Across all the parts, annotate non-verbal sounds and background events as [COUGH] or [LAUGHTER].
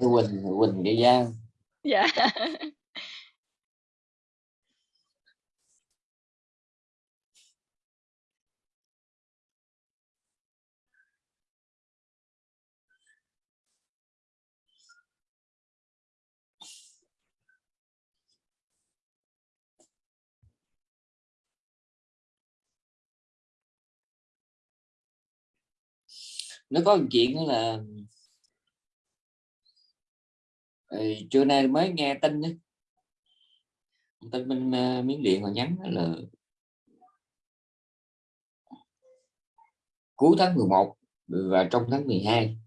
Quỳnh Quỳnh cái Giang [LAUGHS] dạ. Nó có một chuyện là ừ, trưa nay mới nghe tin đó. tin bên ờ, uh, miếng điện họ nhắn là cuối tháng 11 và trong tháng 12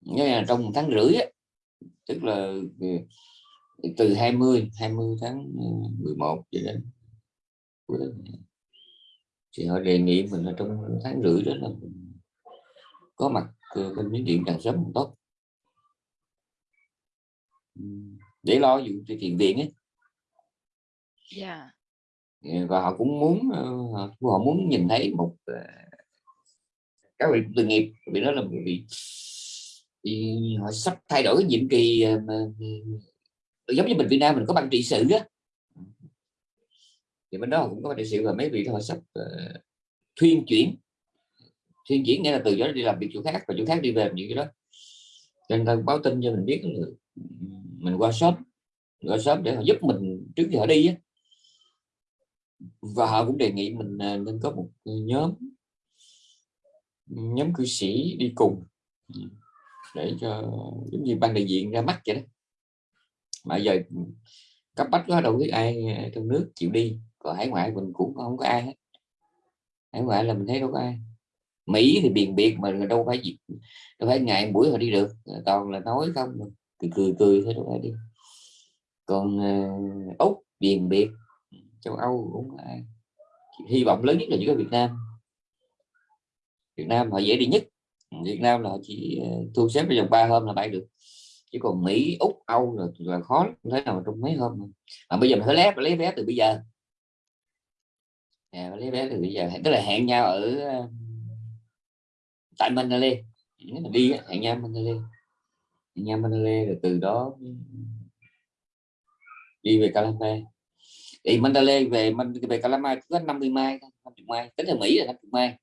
nghĩa là trong một tháng rưỡi á, tức là ờ, từ 20 20 tháng ờ, 11 cho đến thì họ đề nghị mình là trong tháng rưỡi đó là có mặt bên miếng điện càng sớm càng tốt để lo vụ tiền viện ấy yeah. Dạ. và họ cũng muốn ờ, họ muốn nhìn thấy một ờ, các vị từ nghiệp vì đó là một vị thì họ sắp thay đổi cái nhiệm kỳ mà giống như mình Việt Nam mình có ban trị sự á thì bên đó cũng có đại sự và mấy vị họ sắp uh, thuyên chuyển thuyên chuyển nghĩa là từ đó đi làm việc chỗ khác và chỗ khác đi về những cái đó nên ta báo tin cho mình biết là mình qua shop qua shop để họ giúp mình trước khi họ đi á. Và họ cũng đề nghị mình à, nên có một nhóm nhóm cư sĩ đi cùng ừ, để cho giống như ban đại diện ra mắt vậy đó. Mà giờ cấp bách quá, đâu biết ai à, trong nước chịu đi. Còn hải ngoại mình cũng không có ai hết. Hải ngoại là mình thấy đâu có ai. Mỹ thì biền biệt mà đâu phải gì, đâu phải ngày buổi họ đi được. Toàn là nói không cười cười cười thôi đâu đi. Còn uh, úc biền biệt châu âu cũng ai hy vọng lớn nhất là chỉ có việt nam. Việt nam họ dễ đi nhất. Việt nam là họ chỉ ờ, thu xếp trong ba hôm là bay được. Chứ còn mỹ úc âu là, là khó thế nào trong mấy hôm mà. Bây giờ mình phải lấy lấy vé từ bây giờ. À, lấy vé từ bây giờ. Tức là hẹn nhau ở ờ, tại Manila nếu mà đi hẹn nhau Nhau Manila rồi từ đó đi về Calama thì Mandalay về về Calama có 50 mai 50 mai. Tính theo Mỹ là 50 mai.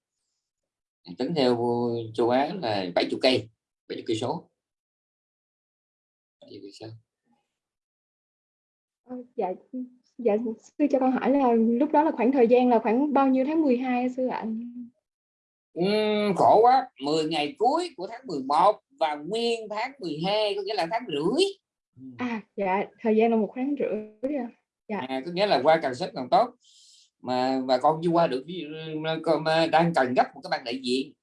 Tính theo châu Á là 70 cây 70 cây số. Ờ, dạ dạ sư cho con hỏi là lúc đó là khoảng thời gian là khoảng bao nhiêu tháng 12 sư ạ? Uhm, khổ quá. 10 ngày cuối của tháng 11 và nguyên tháng 12 có nghĩa là tháng rưỡi. À dạ thời gian là một tháng rưỡi à. dạ. à, có nghĩa là qua càng sớm càng tốt. Mà bà con chưa qua được con đang cần gấp một cái ban đại diện.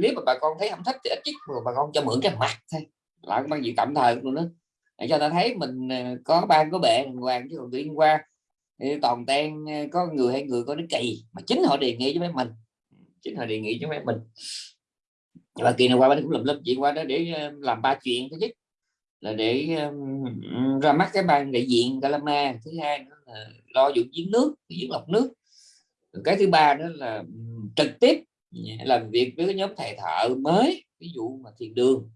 Nếu mà bà con thấy không thích thì ít nhất bà con cho mượn cái mặt thôi. Lại ban diện tạm thời luôn đó. Để cho ta thấy mình ờ, có ban có bệ hoàng chứ còn nhiên qua toàn ten ờ, có người hay người có nó kỳ. Mà chính họ đề nghị với mấy mình. Chính họ đề nghị với mấy mình và kỳ này qua bên cũng làm lớp chuyện qua đó để ờ, làm ba chuyện thứ nhất là để um, ra mắt cái ban đại diện Calama thứ hai nữa là lo dụng giếng nước giếng lọc nước. Cái thứ ba đó là trực tiếp làm việc với cái nhóm thầy thợ mới ví dụ mà thiền đường.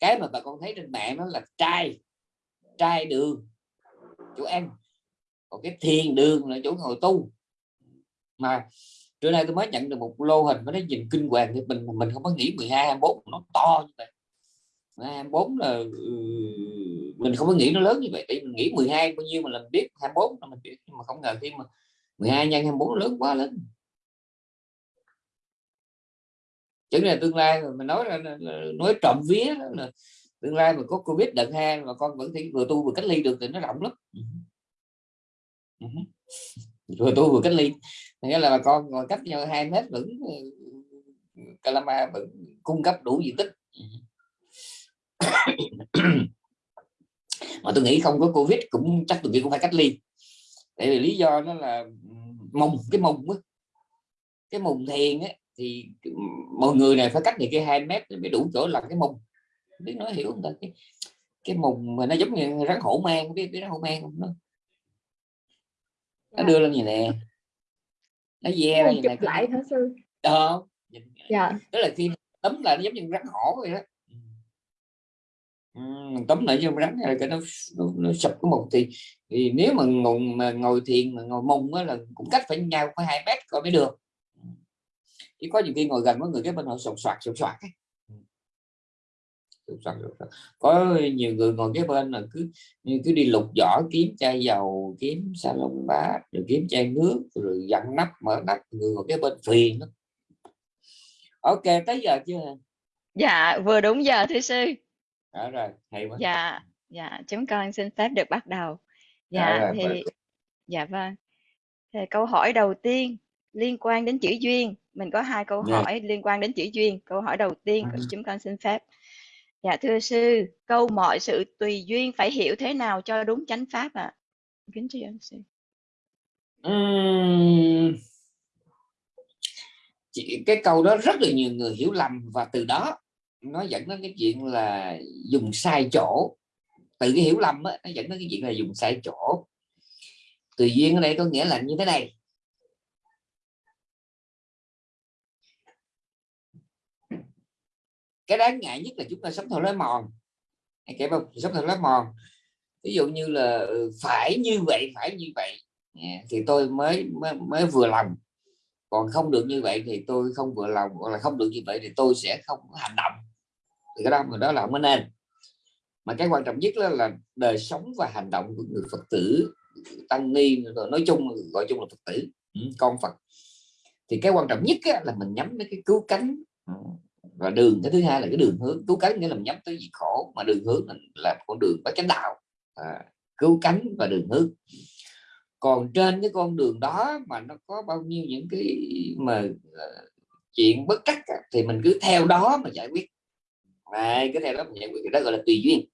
Cái mà bà con thấy trên mạng nó là trai trai đường chỗ ăn. Còn cái thiền đường là chỗ ngồi tu. Mà trưa nay tôi mới nhận được một lô hình nó nhìn kinh hoàng thì mình mình không có nghĩ 12 24 nó to như vậy. 24 là ừ, mình không có nghĩ nó lớn như vậy thì mình nghĩ 12 bao nhiêu mà làm biết 24 là mình biết nhưng mà không ngờ khi mà 12 nhân 24 lớn quá lớn chứ là tương lai mà mình nói là, nói trộm vía là tương lai mà có covid đợt hai mà con vẫn thấy vừa tu vừa cách ly được thì nó rộng lắm. Ừ ừ vừa tu vừa cách ly nghĩa là bà con ngồi cách nhau hai mét vẫn Calama vẫn cung cấp đủ diện tích. Mà tôi nghĩ không có covid cũng chắc tôi nghĩ cũng phải cách ly. Tại vì lý do nó là mông cái mông á. Cái mông thiền á thì mọi người này phải cách này cái hai mét mới đủ chỗ làm cái mông biết nói hiểu không ta? Cái, cái mùng mà nó giống như rắn hổ mang biết biết rắn hổ mang không? Nó nó đưa lên như nè nó ve ra như này lại hả sư? Đó dạ. đó là khi tấm là nó giống như rắn hổ vậy đó. Ừm, tóm lại cho rắn là cái nó, nó, nó sụp cái một thì thì nếu mà ngồi mà ngồi thiền mà ngồi mông á là cũng cách phải nhau phải hai mét coi mới được. Chỉ có những khi ngồi gần có người cái bên họ sột soạt sột soạt ấy. Có nhiều người ngồi cái bên là cứ cứ đi lục vỏ kiếm chai dầu kiếm salon bát rồi kiếm chai nước rồi dặn nắp mở nắp người ngồi cái bên phiền lắm ok tới giờ chưa Dạ, vừa đúng giờ thưa sư. đó rồi hay quá Dạ, dạ, chúng con xin phép được bắt đầu. Đó Dạ, rồi, thì dạ vâng. Thì câu hỏi đầu tiên liên quan đến chữ duyên. Mình có hai câu Dạ. hỏi liên quan đến chữ duyên. Câu hỏi đầu tiên Ừ. chúng con xin phép. Dạ thưa sư, câu mọi sự tùy duyên phải hiểu thế nào cho đúng chánh pháp ạ? Kính thưa sư. Ừm, chị, cái câu đó rất là nhiều người hiểu lầm và từ đó nó dẫn đến cái chuyện là dùng sai chỗ từ cái hiểu lầm á, nó dẫn đến cái chuyện là dùng sai chỗ tùy duyên ở đây có nghĩa là như thế này cái đáng ngại nhất là chúng ta sống theo lối mòn. Anh kể không sống theo lối mòn. Ví dụ như là ừ, phải như vậy phải như vậy. Dạ, thì tôi mới, mới mới vừa lòng. Còn không được như vậy thì tôi không vừa lòng hoặc là không được như vậy thì tôi sẽ không hành động. Thì cái đó mà đó là mới nên. Mà cái quan trọng nhất đó là đời sống và hành động của người phật tử tăng ni rồi nói chung gọi chung là phật tử ừ, con phật. Thì cái quan trọng nhất á, là mình nhắm đến cái cứu cánh và đường cái thứ hai là cái đường hướng. Cứu cánh nghĩa là mình nhắm tới gì khổ mà đường hướng là, là con đường có chánh đạo. À, cứu cánh và đường hướng. Còn trên cái con đường đó mà nó có bao nhiêu những cái mà uh, chuyện bất trắc thì mình cứ theo đó mà giải quyết. À, cái theo đó mình giải quyết cái đó gọi là tùy duyên.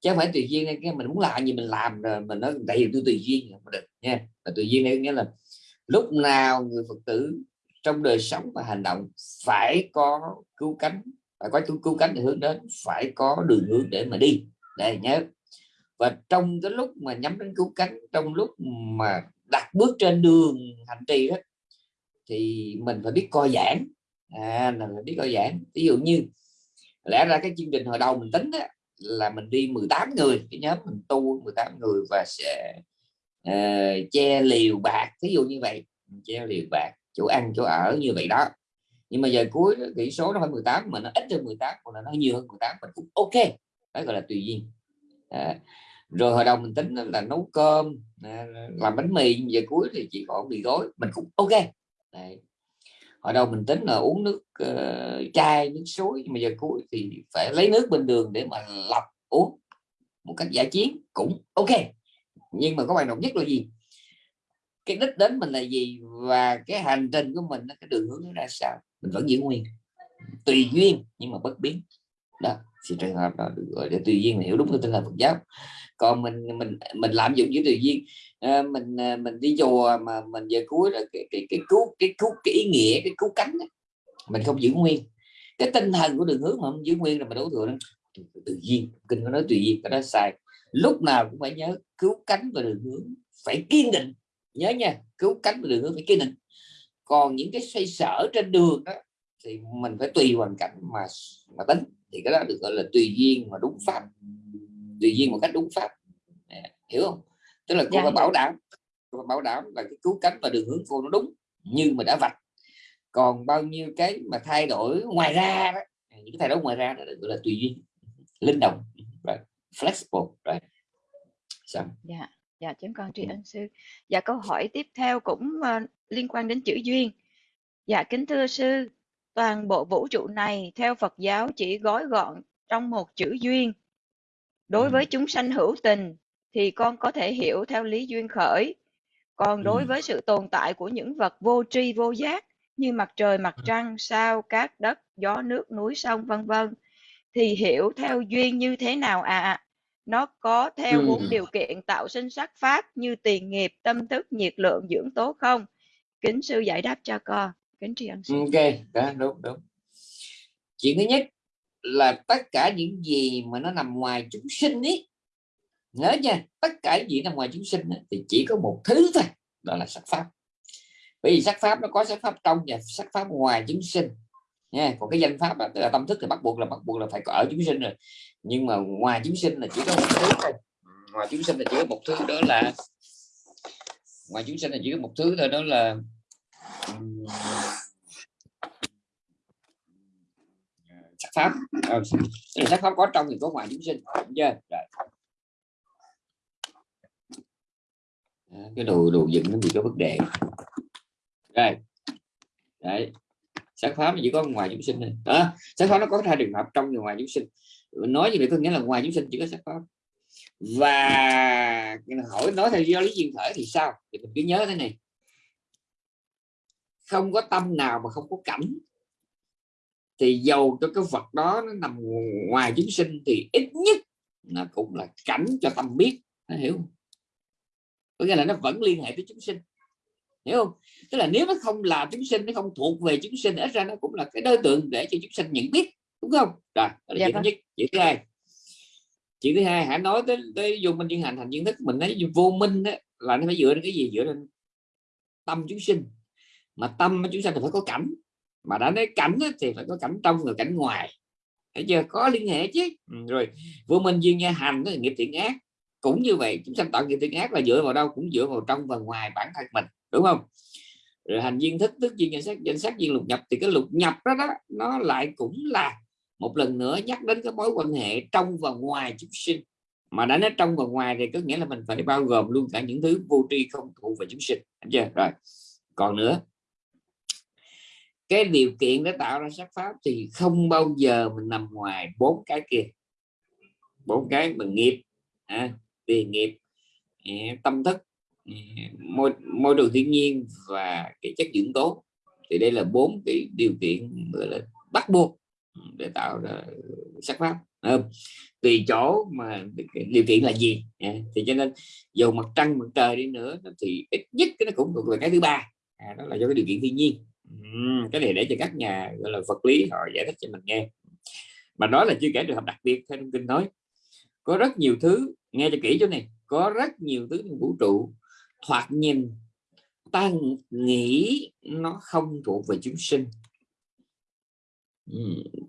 Chứ không phải tùy duyên cái mình muốn làm gì mình làm rồi mình nói tại vì tôi tùy duyên không được nha. Là tùy duyên nghĩa là lúc nào người phật tử trong đời sống và hành động phải có cứu cánh. Phải có cứu, cứu cánh để hướng đến phải có đường hướng để mà đi. Để nhớ. Và trong cái lúc mà nhắm đến cứu cánh trong lúc mà đặt bước trên đường hành trì đó thì mình phải biết coi giảng. À là phải biết coi giảng. Ví dụ như lẽ ra cái chương trình hồi đầu mình tính á, là mình đi 18 người cái nhóm mình tu 18 người và sẽ uh, che liều bạc. Ví dụ như vậy che liều bạc chỗ ăn chỗ ở như vậy đó. Nhưng mà giờ cuối kỹ tỷ số nó phải 18 mà nó ít hơn 18 hoặc là nó nhiều hơn 18 mình cũng ok. Đó gọi là tùy duyên. À, rồi hồi đầu mình tính là nấu cơm à, làm bánh mì giờ cuối thì chỉ còn mì gói mình cũng ok. Đấy. hồi đầu mình tính là uống nước uh, chai nước suối nhưng mà giờ cuối thì phải lấy nước bên đường để mà lọc uống một cách giải chiến cũng ok. Nhưng mà có bài trọng nhất là gì? Cái đích đến mình là gì và cái hành trình của mình cái đường hướng nó ra sao? Mình vẫn giữ nguyên. Tùy duyên nhưng mà bất biến. Đó thì trường hợp đó được gọi là tùy duyên hiểu đúng cái tinh thần Phật giáo. Còn mình mình mình lạm dụng với tùy duyên à, mình ờ, mình đi chùa mà mình về cuối là cái cái cái cứu cái cứu cái ý nghĩa cái cứu cánh đó. mình không giữ nguyên. Cái tinh thần của đường hướng mà không giữ nguyên là mình đối tượng tự nhiên kinh có nói tùy duyên cái đó sai. Lúc nào cũng phải nhớ cứu cánh và đường hướng phải kiên định nhớ nha cứu cánh và đường hướng phải kiên định còn những cái xoay sở trên đường đó thì mình phải tùy hoàn cảnh mà mà tính thì cái đó được gọi là tùy duyên mà đúng pháp tùy duyên một cách đúng pháp hiểu không tức là cô Dạ, phải hiểu. bảo đảm cô phải bảo đảm là cái cứu cánh và đường hướng cô nó đúng như mà đã vạch còn bao nhiêu cái mà thay đổi ngoài ra đó những cái thay đổi ngoài ra đó được gọi là tùy duyên linh động right. flexible right. Xong. Dạ, dạ chúng con tri ân sư. Dạ câu hỏi tiếp theo cũng ờ, liên quan đến chữ duyên. Dạ kính thưa sư, toàn bộ vũ trụ này theo Phật giáo chỉ gói gọn trong một chữ duyên. Đối với chúng sanh hữu tình thì con có thể hiểu theo lý duyên khởi. Còn đối với sự tồn tại của những vật vô tri vô giác như mặt trời, mặt trăng, sao, cát, đất, gió, nước, núi, sông vân vân thì hiểu theo duyên như thế nào ạ? Nó có theo Ừ. bốn điều kiện tạo sinh sắc pháp như tiền nghiệp, tâm thức, nhiệt lượng, dưỡng tố không? Kính sư giải đáp cho con. Kính tri ân sư. ok đó đúng đúng chuyện thứ nhất là tất cả những gì mà nó nằm ngoài chúng sinh ấy nhớ nha tất cả những gì nằm ngoài chúng sinh ấy, thì chỉ có một thứ thôi đó là sắc pháp bởi vì sắc pháp nó có sắc pháp trong và sắc pháp ngoài chúng sinh nha. Còn cái danh pháp là, tức là tâm thức thì bắt buộc là bắt buộc là phải có ở chúng sinh rồi. Nhưng mà ngoài chúng sinh là chỉ có một thứ thôi. Ngoài chúng sinh là chỉ có một thứ đó là ngoài chúng sinh là chỉ có một thứ thôi đó là sắc pháp. Ờ, sắc pháp có trong thì có ngoài chúng sinh đúng chưa? Rồi. Cái đồ đồ dựng nó bị có vấn đề. Rồi. Đấy sắc pháp chỉ có ngoài chúng sinh thôi, à, sắc pháp nó có hai trường hợp trong và ngoài chúng sinh. Nói như vậy có nghĩa là ngoài chúng sinh chỉ có sắc pháp và hỏi nói theo do lý duyên thể thì sao? Thì mình cứ nhớ thế này. Không có tâm nào mà không có cảnh thì dầu cho cái vật đó nó nằm ngoài chúng sinh thì ít nhất nó cũng là cảnh cho tâm biết. Nó hiểu không? có nghĩa là nó vẫn liên hệ với chúng sinh hiểu không? Tức là nếu nó không là chúng sinh nó không thuộc về chúng sinh ít ra nó cũng là cái đối tượng để cho chúng sinh nhận biết đúng không? Rồi đó là dạ chuyện thứ vâng. nhất chuyện thứ hai. Chuyện thứ hai hãy nói tới tới vô minh chuyên hành thành kiến thức mình nói vô minh đó, là nó phải dựa trên cái gì? Dựa trên tâm chúng sinh. Mà tâm chúng sinh thì phải có cảnh. Mà đã nói cảnh thì phải có cảnh trong và cảnh ngoài. Thấy chưa? Có liên hệ chứ. Ừ, rồi vô minh duyên nha hành là nghiệp thiện ác. Cũng như vậy chúng sanh tạo nghiệp thiện ác là dựa vào đâu? Cũng dựa vào trong và ngoài bản thân mình đúng không? Rồi hành duyên thức tức duyên danh sắc danh sắc duyên lục nhập. Thì cái lục nhập đó, đó nó lại cũng là một lần nữa nhắc đến cái mối quan hệ trong và ngoài chúng sinh. Mà đã nói trong và ngoài thì có nghĩa là mình phải bao gồm luôn cả những thứ vô tri không thụ về chúng sinh. Chưa? Rồi còn nữa. Cái điều kiện để tạo ra sắc pháp thì không bao giờ mình nằm ngoài bốn cái kia. Bốn cái bằng nghiệp à, tiền nghiệp à, tâm thức môi môi trường thiên nhiên và cái chất dưỡng tố thì đây là bốn cái điều kiện gọi là bắt buộc để tạo ra sắc pháp à, tùy chỗ mà điều kiện là gì à, thì cho nên dù mặt trăng mặt trời đi nữa thì ít nhất cái nó cũng thuộc về cái thứ ba. À, đó là do cái điều kiện thiên nhiên. Cái này để cho các nhà gọi là vật lý họ giải thích cho mình nghe. Mà đó là chưa kể trường hợp đặc biệt theo thông kinh nói có rất nhiều thứ nghe cho kỹ chỗ này có rất nhiều thứ trong vũ trụ thoạt nhìn ta nghĩ nó không thuộc về chúng sinh.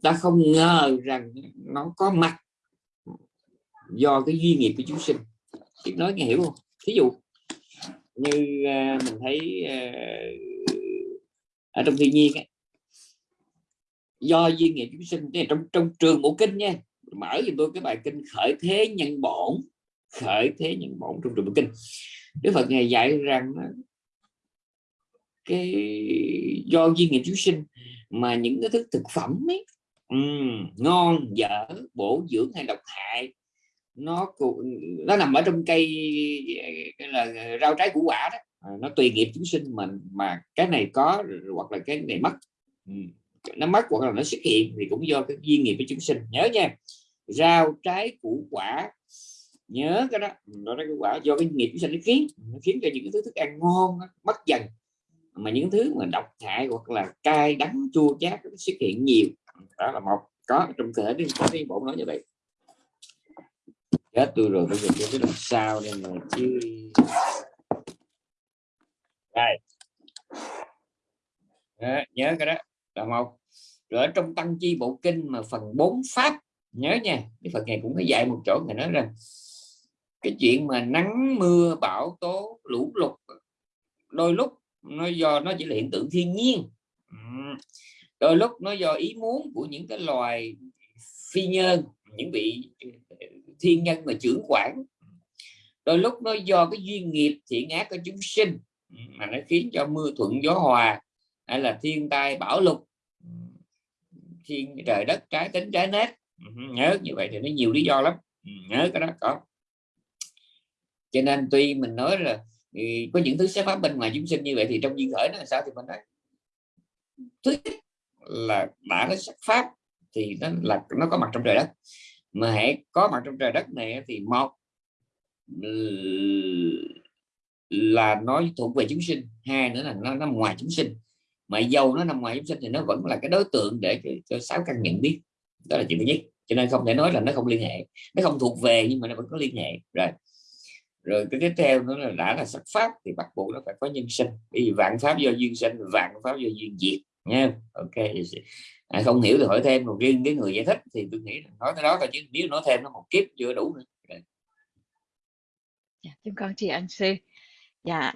Ta không ngờ rằng nó có mặt do cái duy nghiệp của chúng sinh. Chị nói nghe hiểu không? Thí dụ như uh, mình thấy uh, ở trong thiên nhiên ấy, do duy nghiệp chúng sinh trong trong trường bộ kinh nha mở cho tôi cái bài kinh khởi thế nhân bổn khởi thế nhân bổn trong trường bộ kinh. Đức Phật ngày dạy rằng cái do duyên nghiệp chúng sinh mà những cái thức thực phẩm ấy um, ngon dở bổ dưỡng hay độc hại nó nó nằm ở trong cây là rau trái củ quả đó. À, nó tùy nghiệp chúng sinh mình mà cái này có hoặc là cái này mất. Nó mất hoặc là nó xuất hiện thì cũng do cái duyên nghiệp với chúng sinh. Nhớ nha rau trái củ quả nhớ cái đó. Nó cái quả do cái nghiệp sinh nó khiến nó khiến cho những cái thứ thức ăn ngon mất dần. Mà những thứ mà độc hại hoặc là cay đắng chua chát nó xuất hiện nhiều. Đó là một. Có trong thể đi có đi bộ nói như vậy. Chết tôi rồi bây giờ tôi biết làm sao đây mà chứ? Đây. Đó, nhớ cái đó. Là một. Rồi ở trong tăng chi bộ kinh mà phần 4 pháp nhớ nha. Cái phần này cũng có dạy một chỗ người nói rằng cái chuyện mà nắng, mưa, bão, tố, lũ, lụt, đôi lúc nó do, nó chỉ là hiện tượng thiên nhiên. Đôi lúc nó do ý muốn của những cái loài phi nhân những vị ờ, thiên nhân mà trưởng quản. Đôi lúc nó do cái duyên nghiệp, thiện ác của chúng sinh mà nó khiến cho mưa thuận gió hòa, hay là thiên tai, bão lụt thiên trời đất, trái tính, trái nét nhớ như vậy thì nó nhiều lý do lắm. Nhớ cái đó có cho nên tuy mình nói là ừ, có những thứ xét pháp bên ngoài chúng sinh như vậy thì trong duyên khởi nó là sao thì mình nói? Thứ nhất là đã nó sắc pháp thì nó là nó có mặt trong trời đất. Mà hãy có mặt trong trời đất này thì một là nó thuộc về chúng sinh hai nữa là nó nằm ngoài chúng sinh. Mà dầu nó nằm ngoài chúng sinh thì nó vẫn là cái đối tượng để cho, cho sáu căn nhận biết. Đó là chuyện thứ nhất. Cho nên không thể nói là nó không liên hệ. Nó không thuộc về nhưng mà nó vẫn có liên hệ. Rồi rồi cái tiếp theo nó là đã là sắc pháp thì bắt buộc nó phải có nhân sinh. Vì vạn pháp do duyên sinh vạn pháp do duyên diệt nha ok à, không hiểu thì hỏi thêm một riêng cái người giải thích thì tôi nghĩ nói cái đó thôi chứ nếu nói thêm nó một kiếp chưa đủ nữa. Dạ, chúng con chị anh sư. Dạ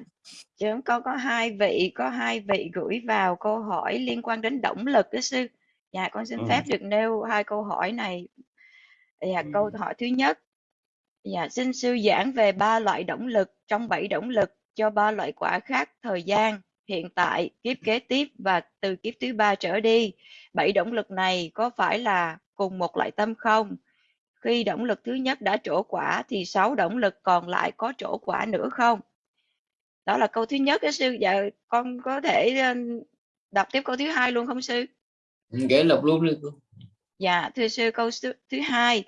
chúng con có hai vị có hai vị gửi vào câu hỏi liên quan đến động lực đó sư. Dạ con xin ừ. phép được nêu hai câu hỏi này. Dạ ừ. câu hỏi thứ nhất dạ xin sư giảng về ba loại động lực trong bảy động lực cho ba loại quả khác thời gian hiện tại kiếp kế tiếp và từ kiếp thứ ba trở đi. Bảy động lực này có phải là cùng một loại tâm không? Khi động lực thứ nhất đã trổ quả thì sáu động lực còn lại có trổ quả nữa không? Đó là câu thứ nhất đó sư. Dạ con có thể đọc tiếp câu thứ hai luôn không sư? Kể lục luôn đi dạ thưa sư câu thứ hai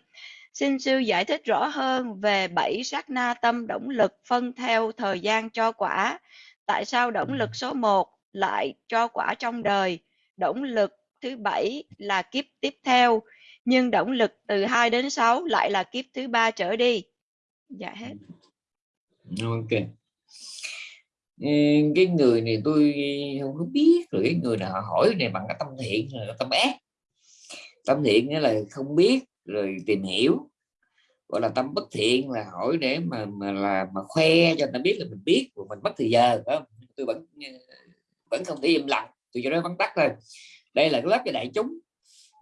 xin sư giải thích rõ hơn về bảy sát na tâm động lực phân theo thời gian cho quả. Tại sao động lực số 1 lại cho quả trong đời? Động lực thứ bảy là kiếp tiếp theo, nhưng động lực từ 2 đến 6 lại là kiếp thứ ba trở đi. Dạ hết. Ok. Ừ, cái người này tôi không có biết rồi, cái người nào hỏi này bằng cái tâm thiện là tâm ác? Tâm thiện nghĩa là không biết rồi tìm hiểu, gọi là tâm bất thiện là hỏi để mà mà là, mà khoe cho người ta biết là mình biết của mình mất thời giờ không? tôi vẫn ờ, vẫn không thể im lặng, tôi cho nó vắn tắt thôi. Đây là cái lớp cho đại chúng,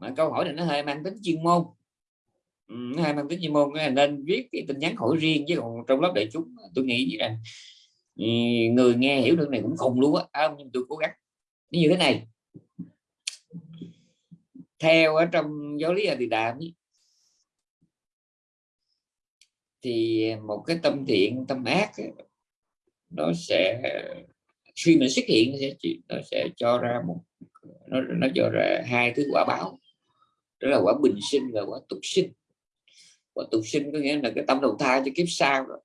mà câu hỏi này nó hơi mang tính chuyên môn. Ừ, nó hơi mang tính chuyên môn, nên viết cái tin nhắn hỏi riêng, chứ còn trong lớp đại chúng tôi nghĩ rằng ừ, người nghe hiểu được này cũng khùng luôn á nhưng tôi cố gắng. Như thế này. Theo ở trong giáo lý là thì đàm thì một cái tâm thiện, tâm ác nó sẽ, khi mà xuất hiện, nó sẽ nó sẽ cho ra một, nó nó cho ra hai thứ quả báo. Đó là quả bình sinh và quả tục sinh. Quả tục sinh có nghĩa là cái tâm đầu thai cho kiếp sau rồi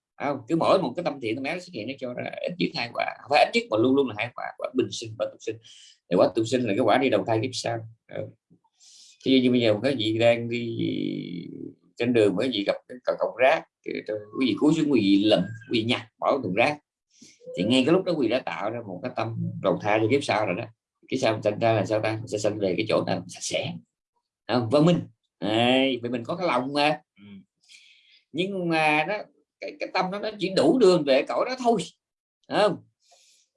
cứ mỗi một cái tâm thiện, tâm ác xuất hiện, nó cho ra ít nhất hai quả phải ít nhất mà luôn luôn là hai quả quả bình sinh và tục sinh. Thì quả tục sinh là cái quả đi đầu thai kiếp sau. Thì như bây giờ cái gì đang đi trên đường với gì gặp cái cọng rác quý vị cúi xuống quý vị lầm quý vị nhặt bỏ thùng rác. Thì ngay cái lúc đó quý vị đã tạo ra một cái tâm đầu thai cho kiếp sau rồi đó. Cái sao thành ra là sao ta? Sẽ sinh về cái chỗ nào sạch sẽ. Không? văn minh. À, vì mình có cái lòng mà. Ừ. nhưng mà nó cái, cái tâm đó nó chỉ đủ đường về cõi đó thôi. Không?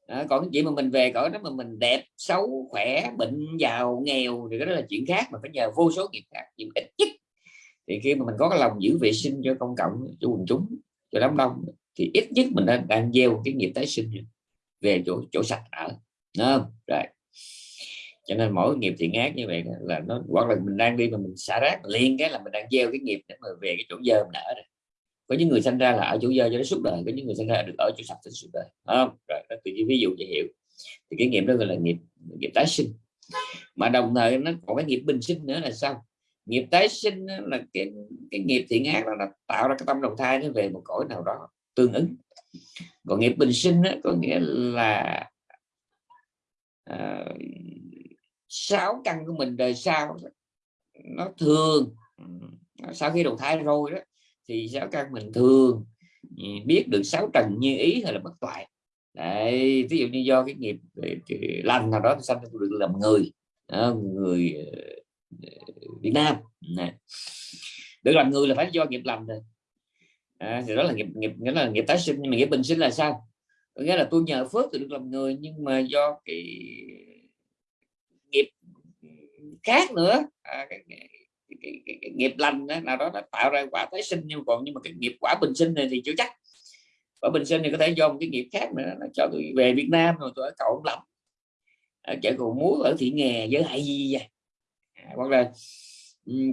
À, còn cái chuyện mà mình về cõi đó mà mình đẹp xấu khỏe bệnh giàu nghèo thì cái đó là chuyện khác mà phải nhờ vô số nghiệp khác nhưng ít nhất thì khi mà mình có cái lòng giữ vệ sinh cho công cộng cho quần chúng cho đám đông thì ít nhất mình đang, đang gieo cái nghiệp tái sinh về chỗ chỗ sạch ở không? rồi. Cho nên mỗi nghiệp thiện ác như vậy là nó hoặc là mình đang đi mà mình xả rác liền cái là mình đang gieo cái nghiệp để mà về cái chỗ dơ mình ở rồi. Có những người sinh ra là ở chỗ dơ cho nó suốt đời có những người sinh ra được ở chỗ sạch cho suốt đời không? Rồi đó từ ví dụ để hiểu. Thì cái nghiệp đó gọi là nghiệp nghiệp tái sinh. Mà đồng thời nó còn cái nghiệp bình sinh nữa là sao? Nghiệp tái sinh là cái cái nghiệp thiện ác là, là tạo ra cái tâm đầu thai nó về một cõi nào đó tương ứng. Còn nghiệp bình sinh đó, có nghĩa là uh, sáu căn của mình đời sau nó thường ừ, sau khi đầu thai rồi đó thì sáu căn mình thường ừ, biết được sáu trần như ý hay là bất toại. Đấy, ví dụ như do cái nghiệp lành nào đó thì sanh được làm người người ờ, Việt Nam. Này. được làm người là phải do nghiệp làm rồi. À, thì đó là nghiệp nghiệp nghĩa là nghiệp tái sinh nhưng mà nghiệp bình sinh là sao? Nghĩa là tôi nhờ phước tôi được làm người nhưng mà do cái nghiệp khác nữa. À, cái, cái, cái, cái, cái nghiệp lành đó, nào đó đã tạo ra quả tái sinh nhưng còn nhưng mà cái nghiệp quả bình sinh này thì chưa chắc. Quả bình sinh thì có thể do một cái nghiệp khác nữa nó cho tôi về Việt Nam rồi tôi ở cậu lắm ở à, chợ cầu múa ở thị nghè với hại gì vậy? Hoặc là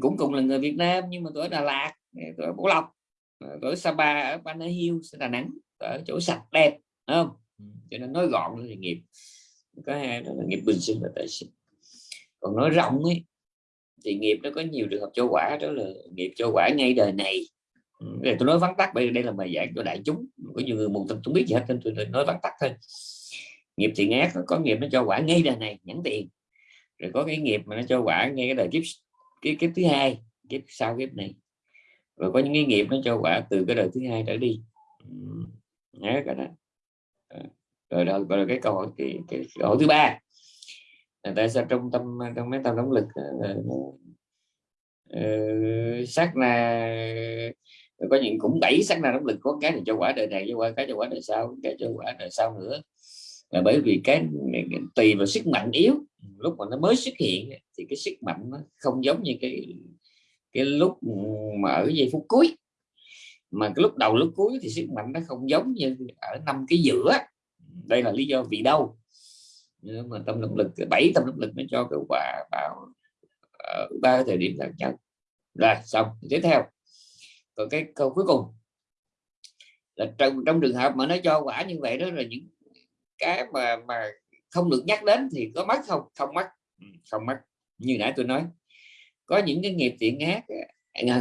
cũng cùng là người Việt Nam nhưng mà tôi ở Đà Lạt tôi ở Bảo Lộc tôi ở Sapa ở Banana Hills Đà Nẵng ở chỗ sạch đẹp không? Cho nên nói gọn là nghiệp có hai đó là nghiệp bình sinh và tái sinh. Còn nói rộng ấy thì nghiệp nó có nhiều trường hợp cho quả đó là nghiệp cho quả ngay đời này. Để tôi nói vắn tắt bởi đây là bài giảng cho đại chúng có nhiều người một không biết gì hết nên tôi nói vắn tắt thôi. Nghiệp thiện ác có nghiệp nó cho quả ngay đời này nhẫn tiền rồi có cái nghiệp mà nó cho quả ngay cái đời kiếp cái kiếp thứ hai kiếp sau kiếp này. Rồi có những cái nghiệp nó cho quả từ cái đời thứ hai trở đi. Nhớ cái đó. Rồi đó rồi cái câu hỏi cái, cái câu hỏi thứ ba. Là tại sao trong tâm trong mấy tâm động lực uh, sát na có những cũng đẩy sát na động lực có cái thì cho quả đời này cho quả cái cho quả đời sau cái cho quả đời sau nữa là bởi vì cái, tùy vào sức mạnh yếu. Lúc mà nó mới xuất hiện thì cái sức mạnh nó không giống như cái cái lúc mà ở giây phút cuối. Mà cái lúc đầu lúc cuối thì sức mạnh nó không giống như ở năm cái giữa. Đây là lý do vì đâu? Mà tâm động lực bảy tâm động lực nó cho cái quả vào ba thời điểm khác nhất. Rồi xong tiếp theo. Còn cái câu cuối cùng. Là trong trong trường hợp mà nó cho quả như vậy đó là những cái mà mà không được nhắc đến thì có mất không? Không mất ừ, không mất như nãy tôi nói có những cái nghiệp thiện ác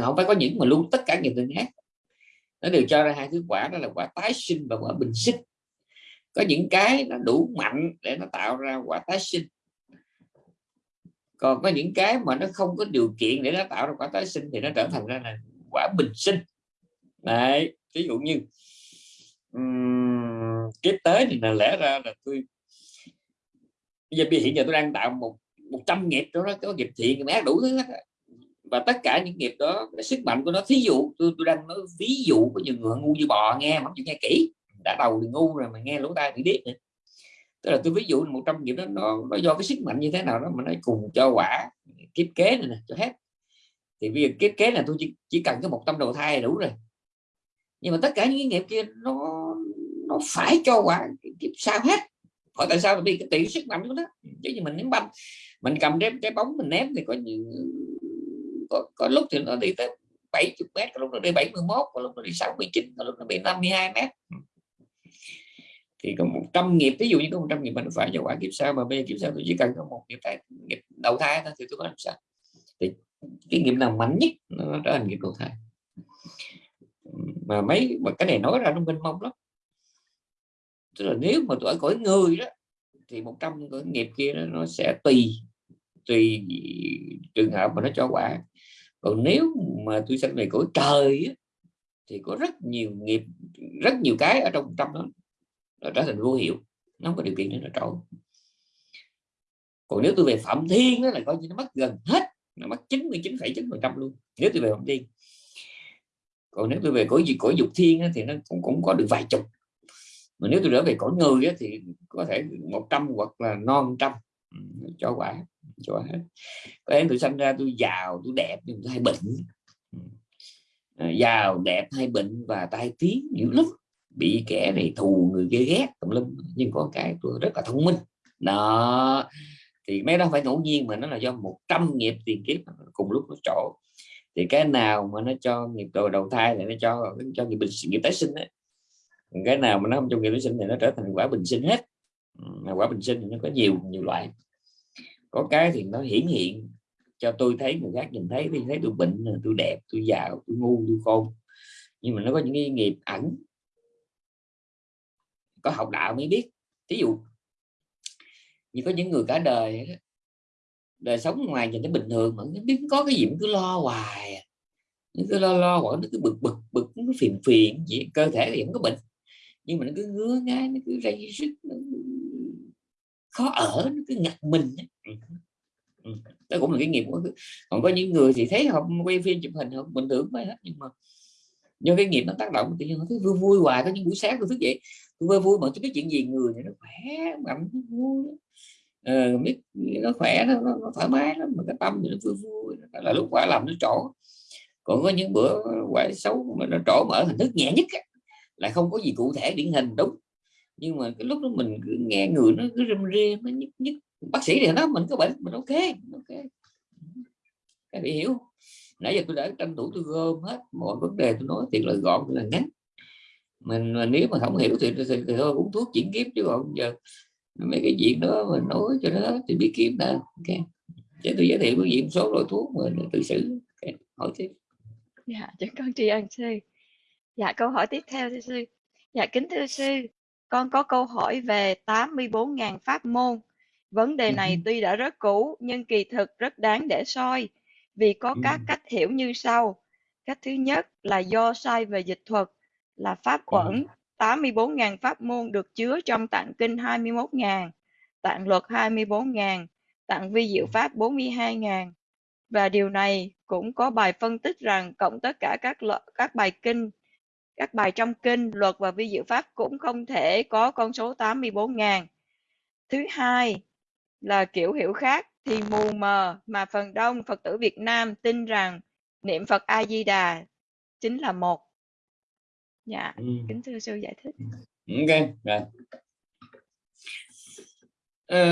không phải có những mà luôn tất cả nghiệp thiện ác. Nó đều cho ra hai thứ quả đó là quả tái sinh và quả bình sinh. Có những cái nó đủ mạnh để nó tạo ra quả tái sinh. Còn có những cái mà nó không có điều kiện để nó tạo ra quả tái sinh thì nó trở thành ra là quả bình sinh. Đấy ví dụ như um, kiếp tới thì là lẽ ra là tôi bây giờ hiện giờ tôi đang tạo một một trăm nghiệp đó có nghiệp thiện nghiệp ác đủ thứ hết và tất cả những nghiệp đó sức mạnh của nó thí dụ tôi tôi đang nói ví dụ có nhiều người ngu như bò nghe mà nghe kỹ. Đã đầu thì ngu rồi mà nghe lỗ tai thì biết nữa. Tức là tôi ví dụ một trăm nghiệp đó nó, nó do cái sức mạnh như thế nào đó mà nó cùng cho quả kiếp kế này nè cho hết. Thì bây giờ kiếp kế là tôi chỉ, chỉ cần cái một trăm đầu thai là đủ rồi. Nhưng mà tất cả những nghiệp kia nó nó phải cho quả kiếp sau hết. Hỏi tại sao vì cái tỷ sức mạnh của nó? Chứ như mình ném banh. Mình cầm cái cái bóng mình ném thì có những có, có lúc thì nó đi tới 70 mét có lúc nó đi 71 có lúc nó đi 69 có lúc nó bị 52 mét. Thì có 100 nghiệp ví dụ như có 100 nghiệp mình phải cho quả kiếp sau mà bây giờ kiếp sau tôi chỉ cần có một nghiệp thai nghiệp đầu thai thôi thì tôi có làm sao? Thì cái nghiệp nào mạnh nhất nó trở thành nghiệp đầu thai. Mà mấy mà cái này nói ra nó mênh mông lắm tức là nếu mà tuổi ở cõi người đó thì một trăm cái nghiệp kia nó sẽ tùy tùy trường hợp mà nó cho quả còn nếu mà tôi sanh về cõi trời á, thì có rất nhiều nghiệp rất nhiều cái ở trong trăm đó nó trở thành vô hiệu nó không có điều kiện để nó trổ. Còn nếu tôi về phạm thiên đó là coi như nó mất gần hết nó mất 99,9 phần trăm luôn nếu tôi về phạm thiên. Còn nếu tôi về cõi gì cõi dục thiên á, thì nó cũng cũng có được vài chục mà nếu tôi trở về cõi người á, thì có thể 100 hoặc là non trăm. Ừ, cho quả cho hết. Có em tôi sinh ra tôi giàu tôi đẹp nhưng tôi hay bệnh. Ừ. à, giàu đẹp hay bệnh và tai tiếng dữ lắm. Bị kẻ này thù người kia ghét tùm lum. Nhưng có cái tôi rất là thông minh. Đó. Thì mấy đó phải ngẫu nhiên mà nó là do 100 nghiệp tiền kiếp cùng lúc nó trổ. Thì cái nào mà nó cho nghiệp đầu đầu thai thì nó cho cho nghiệp bình nghiệp tái sinh ấy cái nào mà nó không trong nghiệp tái sinh thì nó trở thành quả bình sinh hết. Mà quả bình sinh thì nó có nhiều nhiều loại. Có cái thì nó hiển hiện cho tôi thấy, người khác nhìn thấy thì thấy tôi bệnh, tôi đẹp, tôi giàu, tôi ngu, tôi khôn. Nhưng mà nó có những cái nghiệp ẩn. Có học đạo mới biết. Ví dụ, như có những người cả đời đời sống ngoài nhìn nó bình thường mà biết có cái gì cũng cứ lo hoài nó cứ lo lo hoặc nó cứ bực bực bực, nó phiền phiền gì cơ thể thì không có bệnh nhưng mà nó cứ ngứa ngáy nó cứ dây sức nó khó ở nó cứ ngặt mình ừ. Ừ. đó cũng là cái nghiệp còn có những người thì thấy họ quay phim chụp hình họ bình thường mới hết nhưng mà do cái nghiệp nó tác động thì họ thấy vui vui hoài. Có những buổi sáng tôi thức dậy tôi vui vui mà tôi biết chuyện gì người này nó khỏe mạnh nó vui ờ, biết nó khỏe nó, nó, nó thoải mái lắm mà cái tâm thì nó vui vui Đó là lúc quả làm nó trổ. Còn có những bữa quả xấu mà nó trổ mở hình thức nhẹ nhất lại không có gì cụ thể điển hình đúng. Nhưng mà cái lúc đó mình cứ nghe người nó cứ râm rê nó nhức nhức. Bác sĩ thì nói mình có bệnh mình ok ok. Các vị hiểu nãy giờ tôi đã tranh thủ tôi gom hết mọi vấn đề tôi nói thiệt là gọn là ngắn. Mình mà nếu mà không hiểu thì, thì, thì, thì thôi uống thuốc chuyển kiếp chứ còn giờ mấy cái chuyện đó mình nói cho nó thì biết kiếm đã ok. Để tôi giới thiệu với vị một số loại thuốc mà tự xử. Okay. hỏi tiếp. Dạ cho con tri ân sư dạ câu hỏi tiếp theo thưa sư. Dạ kính thưa sư con có câu hỏi về 84.000 pháp môn. Vấn đề này tuy đã rất cũ nhưng kỳ thực rất đáng để soi. Vì có các cách hiểu như sau. Cách thứ nhất là do sai về dịch thuật là pháp uẩn 84.000 pháp môn được chứa trong tạng kinh 21.000 tạng luật 24.000 tặng vi diệu pháp 42.000 và điều này cũng có bài phân tích rằng cộng tất cả các các bài kinh các bài trong kinh luật và vi diệu pháp cũng không thể có con số 84.000 thứ hai là kiểu hiểu khác thì mù mờ mà phần đông Phật tử Việt Nam tin rằng niệm Phật A Di Đà chính là một. Dạ, ừ. kính thưa sư giải thích. ok rồi Ờ,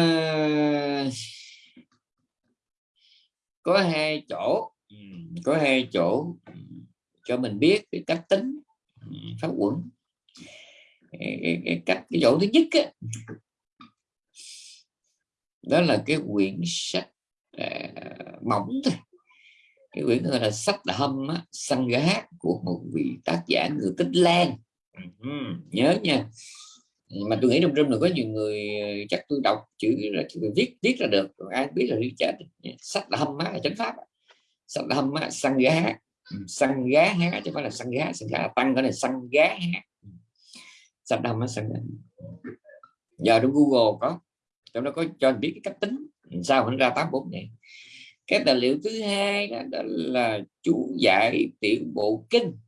có hai chỗ ừ, có hai chỗ ừ, cho mình biết cái cách tính ừ, pháp cái cách cái chỗ thứ nhất á, đó là cái quyển sách à, mỏng thôi. Cái quyển gọi là sách hâm á, săn gá của một vị tác giả người tích lan. Ừ, nhớ nha. Mà tôi nghĩ trong room là có nhiều người chắc tôi đọc chữ là tôi viết viết ra được còn ai biết là đi chết sách là hâm á chánh pháp sách là hâm á săn gá săn gá há chứ không phải là săn gá săn gá tăng cái này săn gá há. Sập hâm á săn gá? Giờ trong google có trong đó có cho anh biết cái cách tính sao nó ra 84 này cái tài liệu thứ hai đó, đó là chú giải tiểu bộ kinh.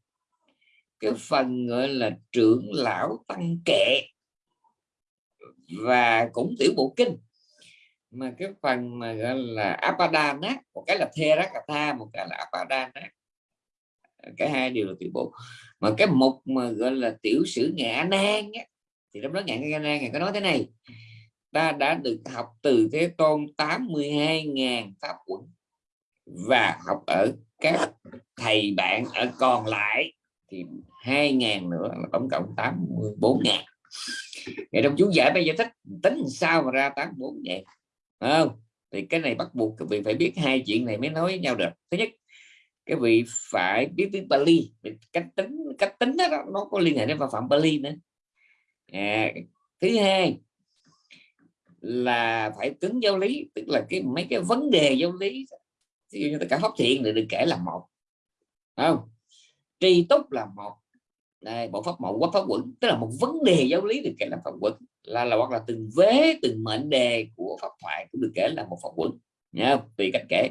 Cái phần gọi là trưởng lão tăng kệ. Và cũng tiểu bộ kinh. Mà cái phần mà gọi là apadana một cái là therakatha một cái là apadana cái hai đều là tiểu bộ. Mà cái mục mà gọi là tiểu sử ngã nan á, thì trong đó ngã nan ngài có nói thế này ta đã được học từ thế tôn 82.000 pháp quẩn và học ở các thầy bạn ở còn lại thì 2.000 nữa là tổng cộng 84.000 ngày trong chú giải bây giờ thích tính sao mà ra 84 vậy không? Thì cái này bắt buộc vì phải biết hai chuyện này mới nói với nhau được. Thứ nhất cái vị phải biết tiếng Bali cách tính cách tính đó nó có liên hệ đến phạm Bali nữa. À, thứ hai là phải cứng giáo lý tức là cái mấy cái vấn đề giáo lý. Ví dụ như tất cả pháp thiện thì được kể là một không? Tri túc là một. Đây, bộ pháp mậu quá pháp quẩn. Tức là một vấn đề giáo lý được kể là pháp quẩn. Là là hoặc là từng vế từng mệnh đề của pháp thoại cũng được kể là một pháp quẩn. Nhá tùy cách kể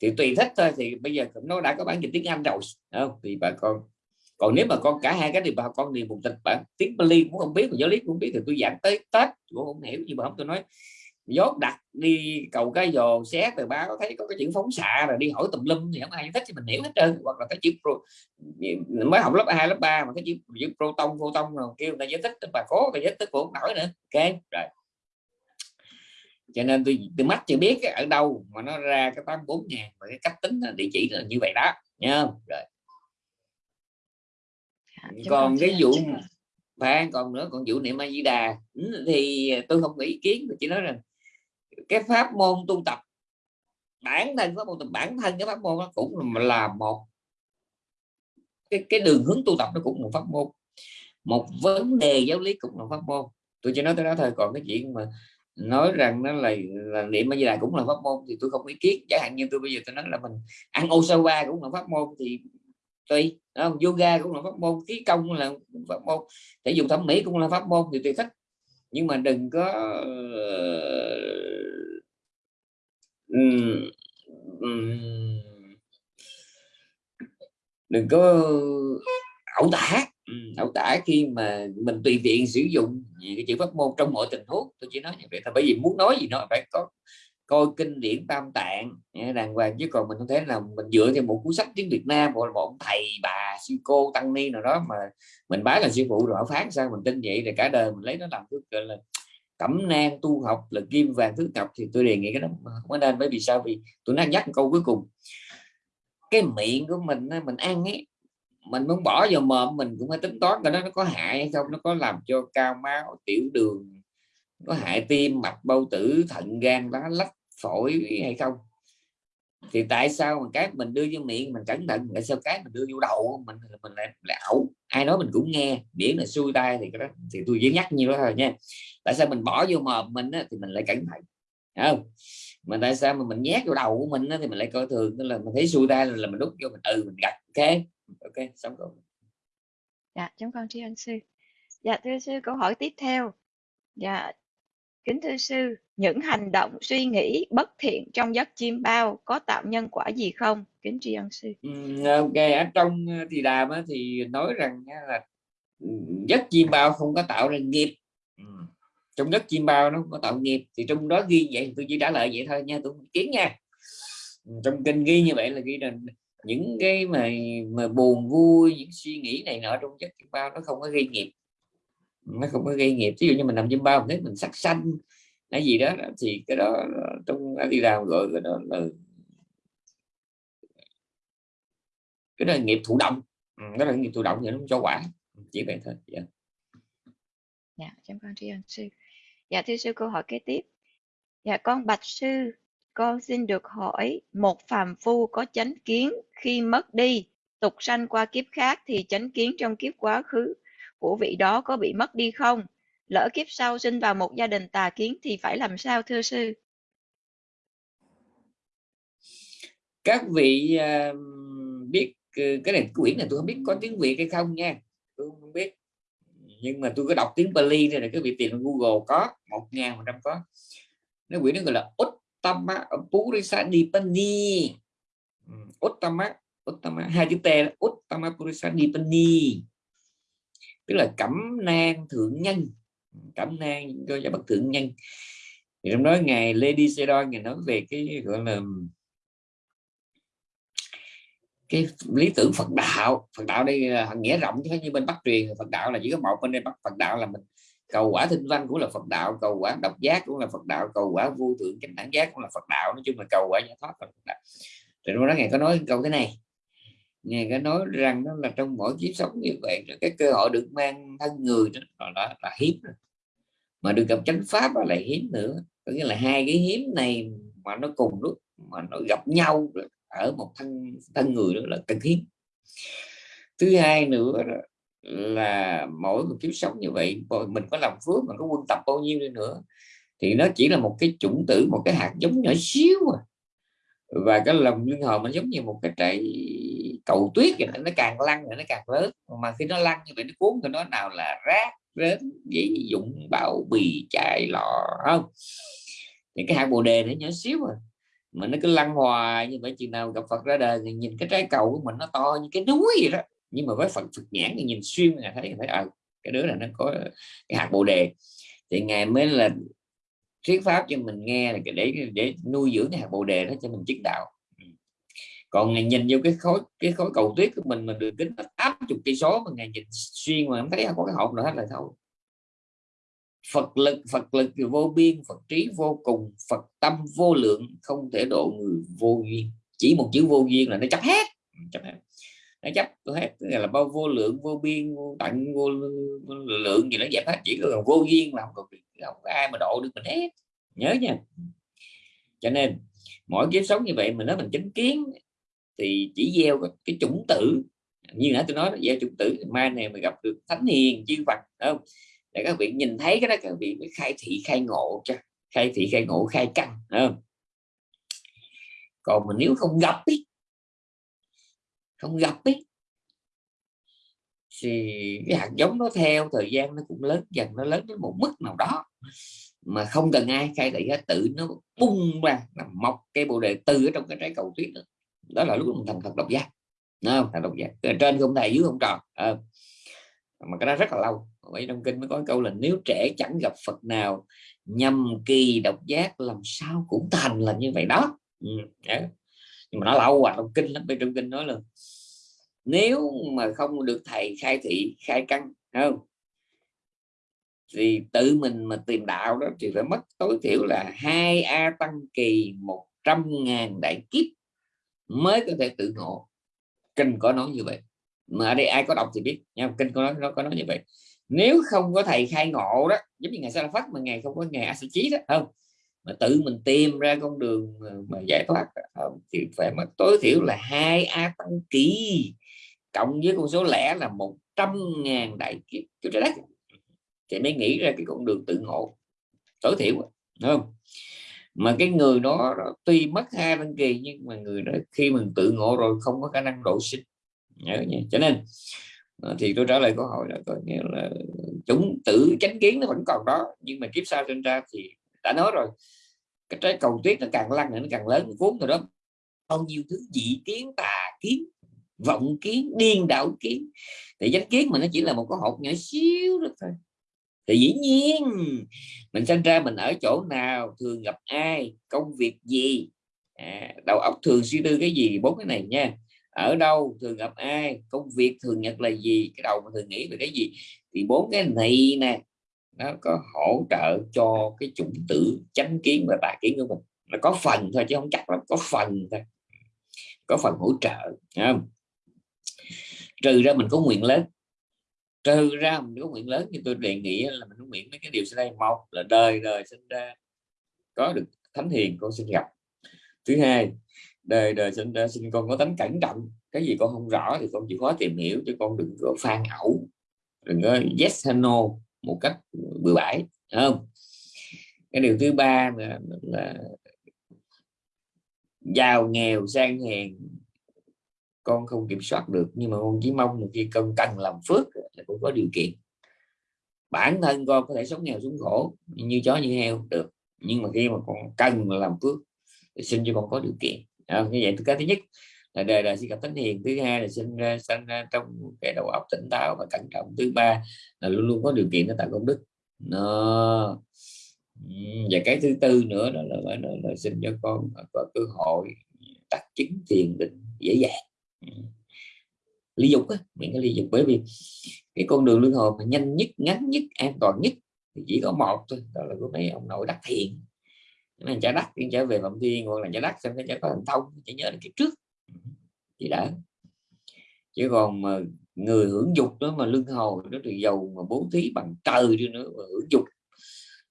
thì tùy thích thôi thì bây giờ nó đã có bản dịch tiếng Anh rồi không? Thì bà con còn nếu mà con cả hai cái thì bà con thì một tịch bản. Tiếng Bali cũng không biết mà giáo lý cũng không biết thì tôi giảng tới Tết cũng không hiểu nhưng mà không tôi nói dốt đặt đi cầu cái dồ xé ba báo thấy có cái chữ phóng xạ rồi đi hỏi tùm lum thì không ai thích thì mình hiểu hết trơn. Hoặc là cái chữ pro mới học lớp 2, lớp 3 mà cái chữ, chữ proton photon rồi kêu người ta giải thích bà cố người giải thích cũng nổi nữa. Ok rồi cho nên tôi tôi mắt chưa biết ở đâu mà nó ra cái 84 ngàn và cái cách tính địa chỉ là như vậy đó nha rồi. Dạ, còn cái vụ và còn nữa còn vụ niệm a di đà thì tôi không có ý kiến tôi chỉ nói rằng cái pháp môn tu tập bản thân pháp môn bản thân cái pháp môn nó cũng là một cái cái đường hướng tu tập nó cũng một pháp môn. Một vấn đề giáo lý cũng là pháp môn. Tôi chỉ nói tới đó thôi còn cái chuyện mà nói rằng nó là là niệm bây giờ cũng là pháp môn thì tôi không ý kiến. Chẳng hạn như tôi bây giờ tôi nói là mình ăn osawa cũng là pháp môn thì tùy không? yoga cũng là pháp môn, khí công là pháp môn, thể dục thẩm mỹ cũng là pháp môn thì tùy thích. Nhưng mà đừng có ờ, đừng có ẩu tả. Ừ, ẩu tả khi mà mình tùy tiện sử dụng cái chữ pháp môn trong mọi tình huống. Tôi chỉ nói như vậy thôi, bởi vì muốn nói gì nó phải có coi kinh điển tam tạng. Đàng hoàng, chứ còn mình không thể là mình dựa theo một cuốn sách tiếng Việt Nam hoặc là một thầy, bà, sư cô, tăng ni nào đó mà mình bái là sư phụ rồi phán sao mình tin vậy. Thì cả đời mình lấy nó làm thứ gọi là cẩm nang tu học là kim vàng thứ ngọc thì tôi đề nghị cái đó không có nên, bởi vì sao? Vì tôi đang nhắc câu cuối cùng. Cái miệng của mình mình ăn ấy mình muốn bỏ vào mồm mình cũng phải tính toán cái đó nó có hại hay không. Nó có làm cho cao máu tiểu đường có hại tim mạch bao tử thận gan lá lách phổi hay không? Thì tại sao mà cái mình đưa vô miệng mình cẩn thận tại sao cái mình đưa vô đầu mình mình lại lại ẩu ai nói mình cũng nghe miễn là xuôi tay thì cái đó thì tôi chỉ nhắc như đó thôi nha. Tại sao mình bỏ vô mồm mình á, thì mình lại cẩn thận không? Mà tại sao mà mình nhét vô đầu của mình á, thì mình lại coi thường tức là mình thấy xuôi tay là mình đút vô mình ừ mình gật ok? Ok xong rồi. Dạ chúng con tri ân sư. Dạ thưa sư câu hỏi tiếp theo. Dạ kính thưa sư những hành động suy nghĩ bất thiện trong giấc chim bao có tạo nhân quả gì không? Kính tri ân sư. Ừm, ok ở trong ờ, thì đàm á, thì nói rằng nha là ừm, giấc chim bao không có tạo ra nghiệp. Ừm, trong giấc chim bao nó không có tạo nghiệp thì trong đó ghi vậy tôi chỉ trả lời vậy thôi nha tôi kiến nha. Trong kinh ghi như vậy là ghi là những cái mà mà buồn vui những suy nghĩ này nọ trong giấc kim bao nó không có gây nghiệp. Nó không có gây nghiệp. Ví dụ như mình nằm chim bao mình thấy mình sắc xanh hay gì đó thì cái đó trong đi làm gọi cái đó là cái đó là nghiệp thụ động. Ừ, đó là nghiệp thụ động thì nó không cho quả chỉ vậy thôi. Dạ. dạ cảm ơn tri ân sư. Dạ thưa sư câu hỏi kế tiếp. Dạ con bạch sư con xin được hỏi một phàm phu có chánh kiến khi mất đi tục sanh qua kiếp khác thì chánh kiến trong kiếp quá khứ của vị đó có bị mất đi không? Lỡ kiếp sau sinh vào một gia đình tà kiến thì phải làm sao thưa sư? Các vị uh, biết ừ, cái này quyển này tôi không biết có tiếng việt hay không nha. Tôi không biết. Nhưng mà tôi có đọc tiếng bali này là cái vị tìm Google có một ngàn một trăm có. Nó quyển nó gọi là út Uttama Purisa Dipani Uttama Uttama hai chữ T là Uttama Purisa Dipani tức là cẩm nang thượng nhân. Cẩm nang cho cho bậc thượng nhân. Thì trong đó ngài Lady Sedon ngài nói về cái gọi là cái lý tưởng Phật đạo. Phật đạo đây là nghĩa rộng chứ như bên Bắc truyền. Phật đạo là chỉ có một bên đây Bắc Phật đạo là mình cầu quả thinh văn cũng là Phật đạo cầu quả độc giác cũng là Phật đạo cầu quả vô thượng chánh đẳng giác cũng là Phật đạo. Nói chung là cầu quả giải thoát là Phật đạo. Rồi đó ngài có nói câu thế này. Ngài có nói rằng đó là trong mỗi kiếp sống như vậy cái cơ hội được mang thân người đó là, là, là hiếm rồi. mà được gặp chánh pháp là hiếm nữa. Có nghĩa là hai cái hiếm này mà nó cùng lúc mà nó gặp nhau ở một thân thân người đó là cần hiếm. Thứ hai nữa là mỗi một kiếp sống như vậy. Mình có làm phước mà có quân tập bao nhiêu đi nữa. Thì nó chỉ là một cái chủng tử, một cái hạt giống nhỏ xíu à. và cái lòng linh hồn nó giống như một cái trái cầu tuyết vậy nó càng lăn rồi nó càng lớn. Mà khi nó lăn như vậy, nó cuốn thì nó nào là rác, rến giấy dụng bao bì chai lọ, không? Thì cái hạt bồ đề nó nhỏ xíu à. Mà nó cứ lăn hoài như vậy, chừng nào gặp Phật ra đời thì nhìn cái trái cầu của mình nó to như cái núi vậy đó nhưng mà với Phật Phật nhãn thì nhìn xuyên là thấy thấy à, cái đứa này nó có cái hạt bồ đề. Thì ngài mới là thuyết pháp cho mình nghe là để để nuôi dưỡng cái hạt bồ đề đó cho mình chứng đạo. Ừ. Còn ngài nhìn vô cái khối cái khối cầu tuyết của mình mà đường kính áp chục cây số mà ngài nhìn xuyên mà không thấy có cái hộp nào hết là thôi. Phật lực Phật lực vô biên Phật trí vô cùng Phật tâm vô lượng không thể độ người vô duyên. Chỉ một chữ vô duyên là nó chấp hết. Ừ, chấp hết nó chấp hết là bao vô lượng vô biên vô tận vô, vô lượng gì nó giải hết chỉ có vô duyên là không có, không có ai mà độ được mình hết. Nhớ nha. Cho nên mỗi kiếp sống như vậy mình nói mình chứng kiến thì chỉ gieo cái chủng tử. Như nãy tôi nói gieo chủng tử mai này mình gặp được thánh hiền chư Phật không? Để các vị nhìn thấy cái đó các vị mới khai thị khai ngộ cho khai thị khai ngộ khai căn không? còn mà nếu không gặp ý, không gặp ấy. Thì cái hạt giống nó theo thời gian nó cũng lớn dần nó lớn đến một mức nào đó mà không cần ai khai thị hết tự nó bung ra nó mọc cây bồ đề từ ở trong cái trái cầu tuyết đó, đó là lúc mình thành thật độc giác không? Thành độc giác. Trên không thầy dưới không tròn à, mà cái đó rất là lâu. Vậy trong kinh mới có câu là nếu trẻ chẳng gặp Phật nào nhầm kỳ độc giác làm sao cũng thành là như vậy đó. Ừ, nhưng mà nó lâu à trong kinh lắm, bên trong kinh nói là nếu mà không được thầy khai thị, khai căn không? Thì tự mình mà tìm đạo đó thì phải mất tối thiểu là hai a tăng kỳ một trăm ngàn đại kiếp mới có thể tự ngộ. Kinh có nói như vậy. Mà ở đây ai có đọc thì biết, nha, kinh có nói, nó có nói như vậy. Nếu không có thầy khai ngộ đó, giống như ngày sa phát mà ngày không có ngày a chí đó không? Mà tự mình tìm ra con đường ờ, mà giải thoát ờ, thì phải mất tối thiểu là hai a tăng kỳ cộng với con số lẻ là một trăm ngàn đại kiếp. Cho trái đất thì mới nghĩ ra cái con đường tự ngộ. Tối thiểu đúng không? Mà cái người đó, đó tuy mất hai tăng kỳ nhưng mà người đó khi mình tự ngộ rồi không có khả năng độ sinh. Nhớ nhé cho nên ờ, thì tôi trả lời câu hỏi là có nghĩa là chúng tử chánh kiến nó vẫn còn đó nhưng mà kiếp sau sinh ra thì đã nói rồi cái trái cầu tuyết nó càng lăn nó càng lớn cuốn rồi đó. Bao nhiêu thứ dị kiến tà kiến vọng kiến điên đảo kiến. Thì danh kiến mà nó chỉ là một cái hộp nhỏ xíu đó thôi. Thì dĩ nhiên mình sinh ra mình ở chỗ nào thường gặp ai công việc gì? À, đầu óc thường suy tư cái gì? Bốn cái này nha. Ở đâu thường gặp ai? Công việc thường nhật là gì? Cái đầu mà thường nghĩ về cái gì? Thì bốn cái này nè nó có hỗ trợ cho cái chủng tử chánh kiến và tà kiến của mình. Nó có phần thôi chứ không chắc lắm, có phần thôi. Có phần hỗ trợ không? trừ ra mình có nguyện lớn. Trừ ra mình có nguyện lớn thì tôi đề nghị là mình có nguyện mấy cái điều sau đây. Một là đời đời sinh ra, có được thánh hiền, con xin gặp. Thứ hai, đời đời sinh ra, sinh con có tánh cẩn trọng. Cái gì con không rõ thì con chịu khó tìm hiểu cho con đừng có phan ẩu. Đừng có yes hay no một cách bừa bãi không? Cái điều thứ ba là, là giàu nghèo sang hèn con không kiểm soát được nhưng mà con chỉ mong một khi con cần làm phước là cũng có điều kiện. Bản thân con có thể sống nghèo xuống khổ như chó như heo được nhưng mà khi mà con cần làm phước thì xin cho con có điều kiện. À, như vậy cái thứ nhất đời đời xin gặp thánh hiền. Thứ hai là sinh ra sinh ra trong cái đầu óc tỉnh táo và cẩn trọng. Thứ ba là luôn luôn có điều kiện để tạo công đức. Nó và cái thứ tư nữa đó là, là, là, là xin cho con à, có cơ hội đặt chứng thiền định dễ dàng. Ly dục á những cái ly dục. Bởi vì cái con đường luân hồi mà nhanh nhất ngắn nhất an toàn nhất thì chỉ có một thôi đó là của mấy ông nội đắc thiền. Nên trả đắc trở về phạm thiên hoặc là trả đắc xem cái trả có thành thông chỉ nhớ đến cái trước thì đã. Chứ còn mà người hưởng dục đó mà lưng hồi nó thì giàu mà bố thí bằng trời đi nữa mà hưởng dục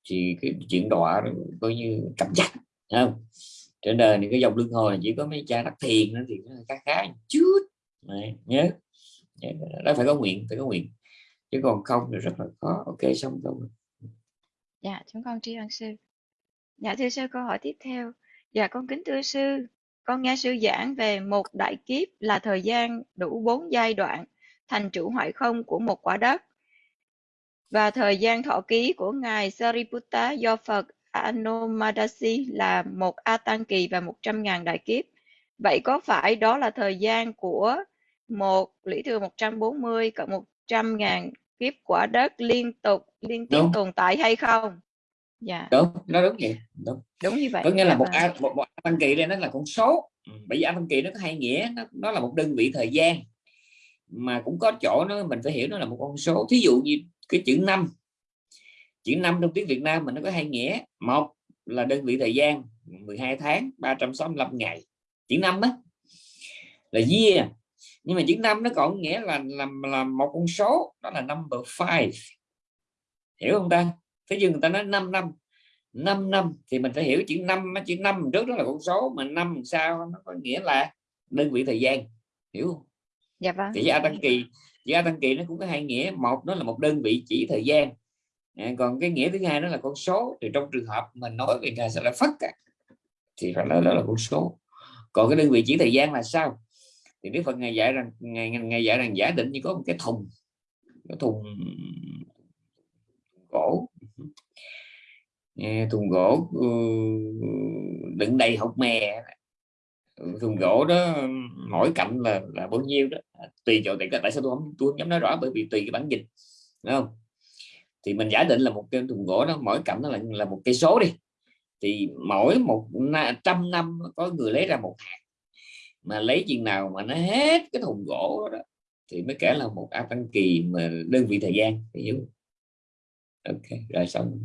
thì cái chuyện đọa đó coi như cầm chắc không? Trên đời thì cái dòng lưng hồi chỉ có mấy cha đắc thiền nó thì nó khá khá chút Đấy, nhớ đó phải có nguyện phải có nguyện. Chứ còn không thì rất là khó. Ok xong rồi. Dạ chúng con tri ân sư. Dạ thưa sư câu hỏi tiếp theo. Dạ con kính thưa sư con nghe sư giảng về một đại kiếp là thời gian đủ bốn giai đoạn thành trụ hoại không của một quả đất và thời gian thọ ký của ngài Sariputta do Phật Anomadasi là một A Tăng kỳ và 100.000 đại kiếp. Vậy có phải đó là thời gian của một lý thừa 140 cộng 100.000 kiếp quả đất liên tục liên tiếp Đúng. tồn tại hay không? Dạ, đúng nó đúng vậy đúng. Đúng như vậy. có nghĩa Dạ là một vâng. a một, một A tăng kỳ đây nó là con số. Ừ, bởi vì A tăng kỳ nó có hai nghĩa nó, nó là một đơn vị thời gian mà cũng có chỗ nó mình phải hiểu nó là một con số. Thí dụ như cái chữ năm chữ năm trong tiếng Việt Nam mình nó có hai nghĩa. Một là đơn vị thời gian 12 tháng 365 ngày. Chữ năm á là year. Nhưng mà chữ năm nó còn nghĩa là làm là một con số đó là number five. Hiểu không ta thế nhưng người ta nói 5 năm. 5 năm thì mình phải hiểu chữ năm chữ năm trước đó là con số mà năm sau nó có nghĩa là đơn vị thời gian hiểu không? Dạ vâng. thì A tăng kỳ chữ A tăng kỳ nó cũng có hai nghĩa một nó là một đơn vị chỉ thời gian. À, còn cái nghĩa thứ hai nó là con số thì trong trường hợp mình nói về ngài sẽ là phất á, thì phải nói đó là con số. Còn cái đơn vị chỉ thời gian là sao? Thì Đức Phật ngài dạy rằng ngài ngài dạy rằng giả định như có một cái thùng cái thùng gỗ À, thùng gỗ ừ, đựng đầy hột mè. Ừ, thùng gỗ đó mỗi cạnh là là bao nhiêu đó. À, tùy chỗ tại tại sao tôi không tôi không dám nói rõ bởi vì tùy cái bản dịch đúng không? Thì mình giả định là một cái thùng gỗ đó mỗi cạnh nó là là một cây số đi. Thì mỗi một trăm năm có người lấy ra một hạt. Mà lấy chừng nào mà nó hết cái thùng gỗ đó, đó thì mới kể là một áp tăng kỳ mà đơn vị thời gian hiểu ok rồi xong.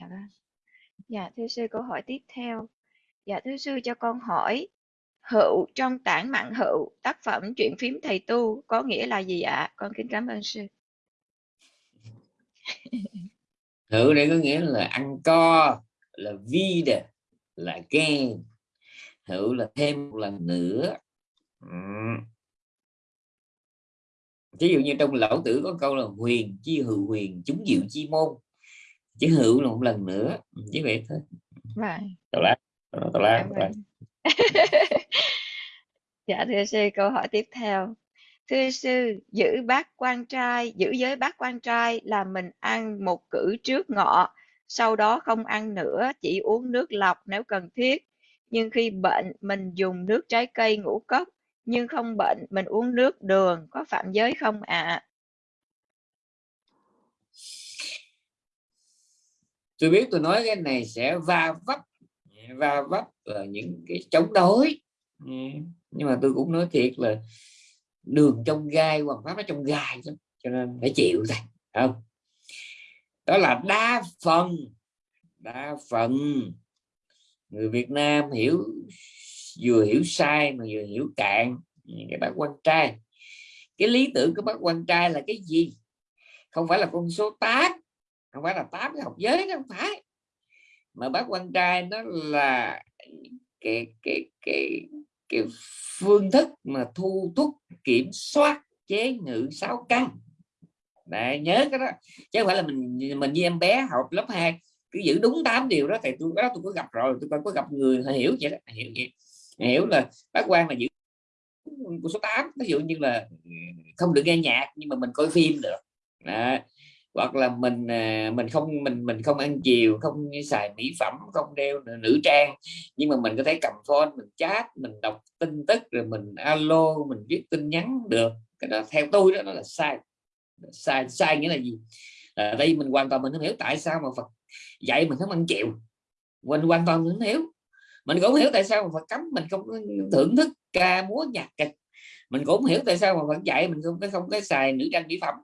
Dạ vâng. Dạ thưa sư, câu hỏi tiếp theo. Dạ thưa sư, cho con hỏi, hữu trong tản mạn hữu, tác phẩm truyện phím thầy tu có nghĩa là gì ạ? Con kính cảm ơn sư. [LAUGHS] hữu đây có nghĩa là ăn co, là vida là ghen. hữu là thêm một lần nữa Ừm. ví dụ như trong lão tử có câu là huyền chi hữu huyền, chúng diệu chi môn chứ hữu là một lần nữa. Chứ vậy thôi. Vâng. tào lá tào lá [LAUGHS] dạ thưa sư câu hỏi tiếp theo. Thưa sư giữ bát quan trai giữ giới bát quan trai là mình ăn một cử trước ngọ sau đó không ăn nữa chỉ uống nước lọc nếu cần thiết. Nhưng khi bệnh mình dùng nước trái cây ngũ cốc nhưng không bệnh mình uống nước đường có phạm giới không ạ? à? Tôi biết tôi nói cái này sẽ va vấp va vấp là những cái chống đối. Nhưng mà tôi cũng nói thiệt là đường trong gai hoàng pháp nó trong gai lắm cho nên phải chịu thôi không? Đó là đa phần đa phần người Việt Nam hiểu, vừa hiểu sai mà vừa hiểu cạn. Cái bác quan trai, cái lý tưởng của bác quan trai là cái gì? Không phải là con số 8 không phải là tám cái học giới không phải. Mà bác quan trai nó là cái cái cái cái phương thức mà thu thúc kiểm soát chế ngự sáu căn. Đấy, nhớ cái đó. Chứ không phải là mình mình như em bé học lớp 2 cứ giữ đúng tám điều đó thì tôi đó tôi có gặp rồi tôi có gặp người hiểu vậy đó hiểu vậy. Hiểu là bác quan là giữ của số 8 ví dụ như là không được nghe nhạc nhưng mà mình coi phim được. Đó hoặc là mình à, mình không mình mình không ăn chiều không xài mỹ phẩm không đeo nữ trang. Nhưng mà mình có thể cầm phone mình chat mình đọc tin tức rồi mình alo mình viết tin nhắn được. Cái đó theo tôi đó, đó là sai. Sai sai nghĩa là gì? À, đây mình hoàn toàn mình không hiểu tại sao mà Phật dạy mình không ăn chiều. Mình hoàn toàn không hiểu. Mình cũng hiểu tại sao mà Phật cấm mình không thưởng thức ca múa nhạc kịch. Mình cũng hiểu tại sao mà Phật dạy mình không không có xài nữ trang mỹ phẩm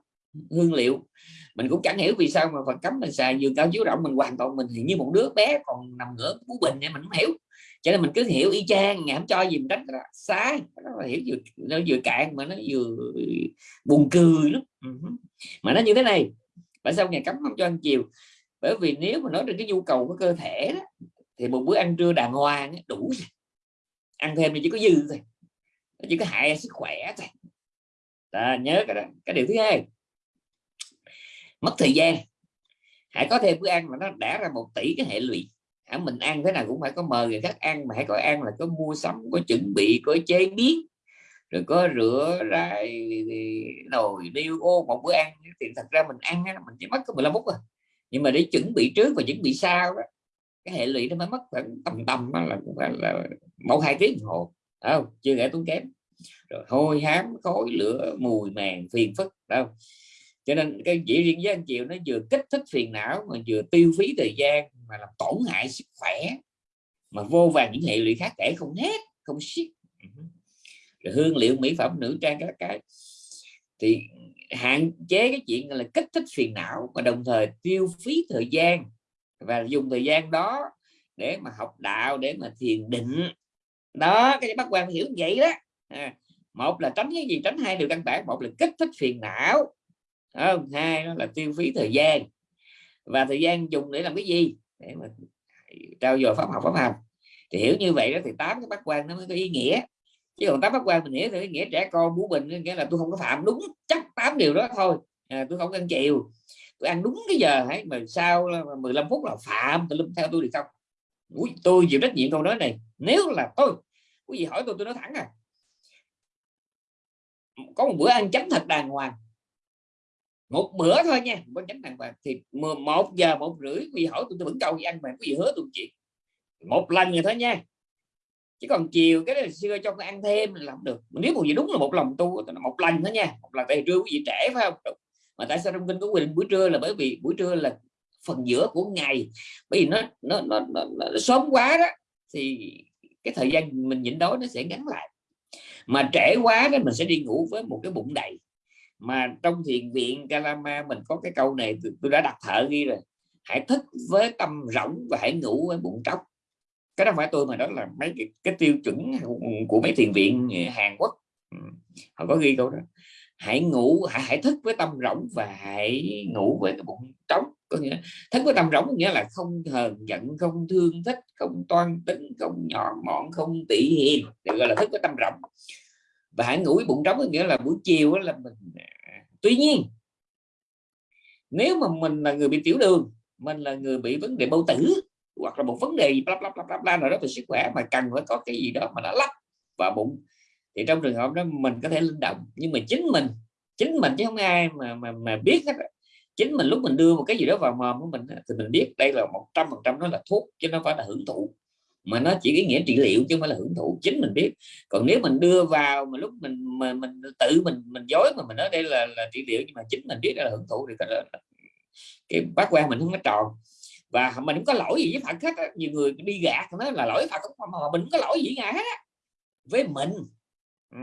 hương liệu. Mình cũng chẳng hiểu vì sao mà Phật cấm mình xài giường cao chiếu rộng mình hoàn toàn mình thì như một đứa bé còn nằm ngửa cú bình này mình không hiểu. Cho nên mình cứ hiểu y chang ngày không cho gì mình đánh đó. sai. Nó là hiểu vừa nó vừa cạn mà nó vừa buồn cười lắm. Ừ mà nó như thế này tại sao ngày cấm không cho ăn chiều? Bởi vì nếu mà nói đến cái nhu cầu của cơ thể đó, thì một bữa ăn trưa đàng hoàng đủ rồi. Ăn thêm thì chỉ có dư thôi chỉ có hại sức khỏe thôi. À, nhớ cái đó. Cái điều thứ hai mất thời gian. Hãy có thêm bữa ăn mà nó đã ra một tỷ cái hệ lụy. Hãy mình ăn thế nào cũng phải có mời người khác ăn mà hãy có ăn là có mua sắm có chuẩn bị có chế biến rồi có rửa ra nồi điêu ô một bữa ăn. Thì thật ra mình ăn mình chỉ mất có 15 phút rồi nhưng mà để chuẩn bị trước và chuẩn bị sau đó cái hệ lụy nó mới mất khoảng tầm tầm là là, phải là một hai tiếng đồng hồ. Không? Chưa kể tốn kém. Rồi hôi hám khói lửa mùi màng phiền phức. Đâu cho nên cái chỉ riêng với anh chiều nó vừa kích thích phiền não mà vừa tiêu phí thời gian mà làm tổn hại sức khỏe mà vô vàng những hệ lụy khác kể không hết không xiết. Rồi hương liệu mỹ phẩm nữ trang các cái. Thì hạn chế cái chuyện là kích thích phiền não và đồng thời tiêu phí thời gian. Và dùng thời gian đó để mà học đạo để mà thiền định. Đó cái bác quan hiểu vậy đó. À, một là tránh cái gì? Tránh hai điều căn bản. Một là kích thích phiền não không hai đó là tiêu phí thời gian. Và thời gian dùng để làm cái gì? Để mà trao dồi pháp học pháp hành thì hiểu như vậy đó thì tám cái bác quan nó mới có ý nghĩa. Chứ còn tám bác quan mình hiểu thì ý nghĩa trẻ con bú bình nghĩa là tôi không có phạm đúng chắc tám điều đó thôi. À, tôi không ăn chiều tôi ăn đúng cái giờ hãy mà sau 15 phút là phạm tôi theo tôi thì không Ui, tôi chịu trách nhiệm câu nói này. Nếu là tôi quý vị hỏi tôi tôi nói thẳng à. Có một bữa ăn chánh thật đàng hoàng một bữa thôi nha có chánh đàng hoàng thì một giờ một rưỡi quý vị hỏi tôi tôi vẫn câu gì ăn mà quý vị hứa tôi chuyện một lần rồi thôi nha. Chứ còn chiều cái này xưa cho ăn thêm làm được. Nếu một gì đúng là một lòng tu một lần thôi nha. Một lần tại trưa quý vị trễ phải không? Mà tại sao trong kinh có quy định buổi trưa là bởi vì buổi trưa là phần giữa của ngày? Bởi vì nó nó, nó, nó, nó sớm quá đó thì cái thời gian mình nhịn đói nó sẽ ngắn lại. Mà trễ quá đó mình sẽ đi ngủ với một cái bụng đầy mà trong thiền viện Kalama mình có cái câu này tôi đã đặt thợ ghi rồi. Hãy thức với tâm rỗng và hãy ngủ với bụng trống cái đó phải tôi mà đó là mấy cái, cái tiêu chuẩn của mấy thiền viện Hàn Quốc. Ừ, họ có ghi câu đó. Hãy ngủ hãy, hãy thức với tâm rỗng và hãy ngủ với cái bụng trống có nghĩa thức với tâm rỗng nghĩa là không hờn giận không thương thích không toan tính không nhỏ mọn không tỉ hiền được gọi là thức với tâm rỗng và hãy ngủ với bụng trống có nghĩa là buổi chiều là mình à, tuy nhiên nếu mà mình là người bị tiểu đường mình là người bị vấn đề bao tử hoặc là một vấn đề bla bla bla bla, bla nào đó về sức khỏe mà cần phải có cái gì đó mà nó lắp vào bụng thì trong trường hợp đó mình có thể linh động. Nhưng mà chính mình chính mình chứ không ai mà mà mà biết hết chính mình lúc mình đưa một cái gì đó vào mồm của mình thì mình biết đây là một trăm phần trăm nó là thuốc chứ nó phải là hưởng thụ mà nó chỉ ý nghĩa trị liệu chứ không phải là hưởng thụ chính mình biết còn nếu mình đưa vào mà lúc mình mà mình tự mình mình dối mà mình nói đây là là trị liệu nhưng mà chính mình biết là hưởng thụ thì cái, cái bát quan mình không có tròn và mình không có lỗi gì với Phật hết á. nhiều người đi gạt nó là lỗi Phật không mà mình có lỗi gì ngài hết á. với mình ừ.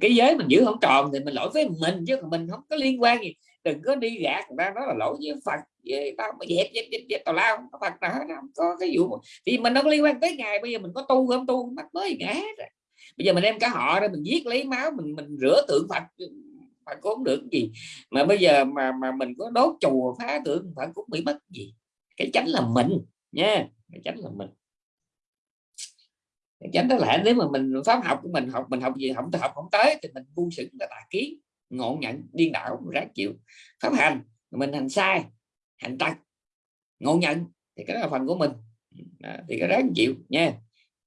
cái giới mình giữ không tròn thì mình lỗi với mình chứ còn mình không có liên quan gì đừng có đi gạt người ta nói là lỗi với Phật với tao mà dẹp dẹp dẹp, dẹp tào lao. Phật nào hết không có cái vụ thì mình không liên quan tới ngài bây giờ mình có tu không tu mắc mới ngã rồi. bây giờ mình đem cả họ ra mình giết lấy máu mình mình rửa tượng Phật. Phật cũng không được gì. Mà bây giờ mà mà mình có đốt chùa phá tượng Phật cũng bị mất gì? Cái chánh là mình nha. Cái chánh là mình. Cái chánh đó là nếu mà mình pháp học của mình học mình học gì không học không tới thì mình bu sự là tà kiến ngộ nhận điên đảo ráng chịu pháp hành. Mình hành sai hành tật ngộ nhận thì cái đó là phần của mình. À, thì cái ráng chịu nha.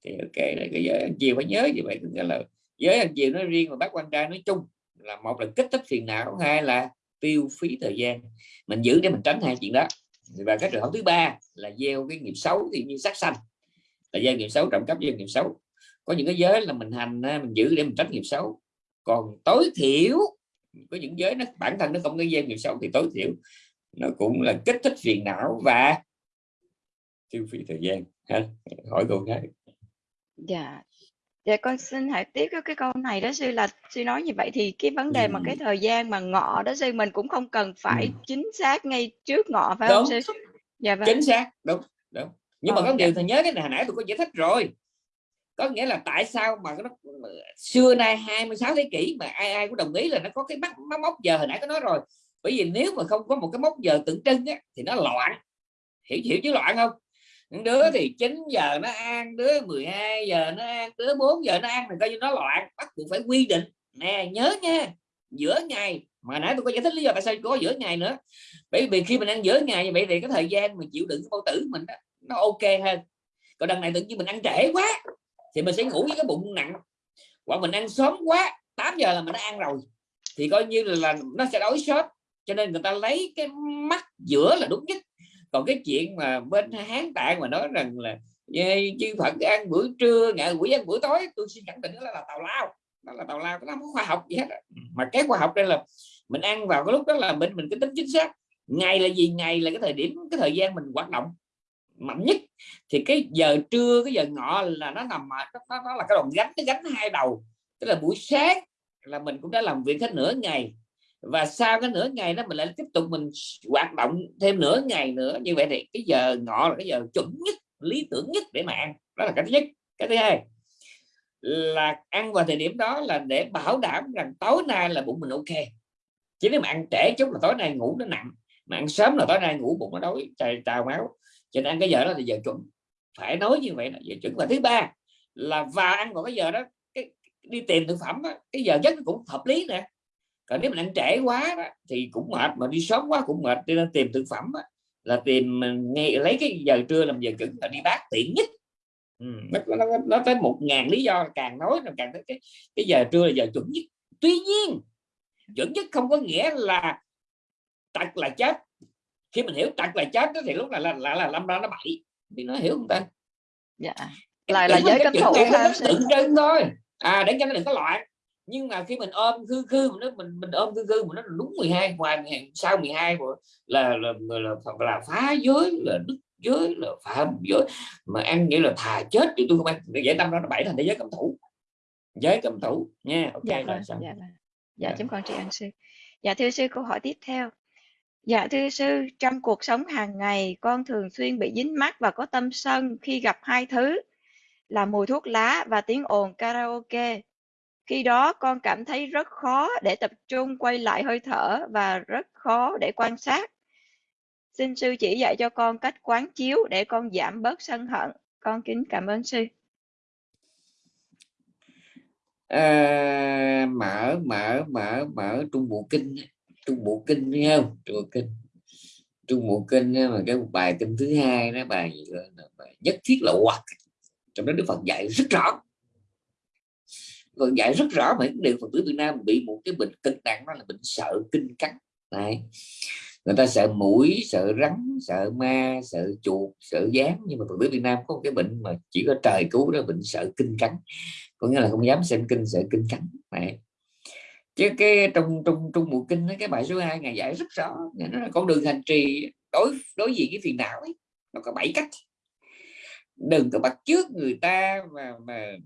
Thì ok là cái giới ăn chiều phải nhớ như vậy nghĩa là giới ăn chiều nói riêng và bác quan trai nói chung là một là kích thích phiền não hai là tiêu phí thời gian. Mình giữ để mình tránh hai chuyện đó. Và cái trường hợp thứ ba là gieo cái nghiệp xấu thì như sát sanh. Là gieo nghiệp xấu trọng cấp gieo nghiệp xấu. Có những cái giới là mình hành à, mình giữ để mình tránh nghiệp xấu. Còn tối thiểu có những giới nó bản thân nó không có gieo nghiệp xấu thì tối thiểu nó cũng là kích thích phiền não và tiêu phí thời gian ha? Hỏi câu khác dạ. Dạ con xin hỏi tiếp cái câu này đó sư là sư nói như vậy thì cái vấn đề mà cái thời gian mà ngọ đó sư mình cũng không cần phải Ừ. chính xác ngay trước ngọ phải không đúng. sư? Dạ vâng. Chính xác. Đúng đúng. Nhưng mà Ờ, có dạ. điều thầy nhớ cái này hồi nãy tôi có giải thích rồi có nghĩa là tại sao mà nó xưa nay 26 thế kỷ mà ai ai cũng đồng ý là nó có cái mốc móc mốc giờ hồi nãy có nói rồi. Bởi vì nếu mà không có một cái mốc giờ tượng trưng á, thì nó loạn. Hiểu hiểu chứ loạn không? Những đứa thì 9 giờ nó ăn đứa 12 giờ nó ăn đứa 4 giờ nó ăn thì coi như nó loạn bắt buộc phải quy định. Nè nhớ nha giữa ngày mà nãy tôi có giải thích lý do tại sao có giữa ngày nữa. Bởi vì khi mình ăn giữa ngày như vậy thì cái thời gian mình chịu đựng cái bao tử mình đó, nó ok hơn. Còn đằng này tự nhiên mình ăn trễ quá thì mình sẽ ngủ với cái bụng nặng. Hoặc mình ăn sớm quá 8 giờ là mình đã ăn rồi. Thì coi như là, là nó sẽ đói sớm. Cho nên người ta lấy cái mắt giữa là đúng nhất. Còn cái chuyện mà bên hán tạng mà nói rằng là chư Phật ăn bữa trưa ngạ quỷ ăn bữa tối tôi xin khẳng định đó là tào lao. Đó là tào lao nó không có khoa học gì hết mà cái khoa học đây là mình ăn vào cái lúc đó là mình mình cái tính chính xác. Ngày là gì ngày là cái thời điểm cái thời gian mình hoạt động mạnh nhất. Thì cái giờ trưa cái giờ ngọ là nó nằm mà nó, nó, là cái đòn gánh cái gánh hai đầu. Tức là buổi sáng là mình cũng đã làm việc hết nửa ngày. Và sau cái nửa ngày đó mình lại tiếp tục mình hoạt động thêm nửa ngày nữa. Như vậy thì cái giờ ngọ là cái giờ chuẩn nhất lý tưởng nhất để mà ăn. Đó là cái thứ nhất. Cái thứ hai là ăn vào thời điểm đó là để bảo đảm rằng tối nay là bụng mình ok. Chứ nếu mà ăn trễ chút là tối nay ngủ nó nặng mà ăn sớm là tối nay ngủ bụng nó đói trời trào máu cho nên ăn cái giờ đó là giờ chuẩn. Phải nói như vậy là giờ chuẩn. Và thứ ba là vào ăn vào cái giờ đó cái đi tìm thực phẩm đó, cái giờ giấc cũng hợp lý nè. Còn nếu mình ăn trễ quá đó, thì cũng mệt mà đi sớm quá cũng mệt. Cho nên tìm thực phẩm đó, là tìm à, nghe lấy cái giờ trưa làm giờ chuẩn là đi bát tiện nhất. Ừ, nó, nó, nó, tới một ngàn lý do càng nói nó càng thấy cái cái giờ trưa là giờ chuẩn nhất. Tuy nhiên chuẩn nhất không có nghĩa là tật là chết khi mình hiểu tật là chết đó, thì lúc là là là, là lâm ra nó bậy. Thì nó hiểu không ta? Dạ. Lại là giới cấm thủ này nó ha tượng trưng thôi. À để cho nó đừng có loạn nhưng mà khi mình ôm khư khư mình mình mình ôm khư khư mà nó là đúng 12 ngoài 12, sau 12 là là là, là, là, là phá giới là đức giới là phạm giới. Mà ăn nghĩa là thà chết chứ tôi không ăn. Để giải tâm đó nó bảy thành thế giới cấm thủ. Giới cấm thủ. Nha ok dạ rồi vâng dạ vâng. Dạ Dạ. chúng con tri ân sư. Dạ thưa sư câu hỏi tiếp theo. dạ Dạ thưa sư trong cuộc sống hàng ngày con thường xuyên bị dính mắc và có tâm sân khi gặp hai thứ là mùi thuốc lá và tiếng ồn karaoke. Khi đó con cảm thấy rất khó để tập trung quay lại hơi thở và rất khó để quan sát. Xin sư chỉ dạy cho con cách quán chiếu để con giảm bớt sân hận. Con kính cảm ơn sư. À, mở mở mở mở trung bộ kinh trung bộ kinh nghe không? Trung bộ kinh. Trung bộ kinh mà cái bài kinh thứ hai đó bài gì đó, là bài nhất thiết là hoặc. Trong đó đức phật dạy rất rõ. Còn dạy rất rõ mà điều phật tử Việt Nam bị một cái bệnh cực nặng đó là bệnh sợ kinh cắn. Này người ta sợ mũi sợ rắn sợ ma sợ chuột sợ gián nhưng mà phật tử Việt Nam có một cái bệnh mà chỉ có trời cứu đó bệnh sợ kinh cắn. Có nghĩa là không dám xem kinh sợ kinh cắn. Này chứ cái trong trong trong mùa kinh đó, cái bài số 2 ngày giải rất rõ. Nó là con đường hành trì đối đối diện cái phiền não ấy nó có bảy cách. Đừng có bắt trước người ta mà mà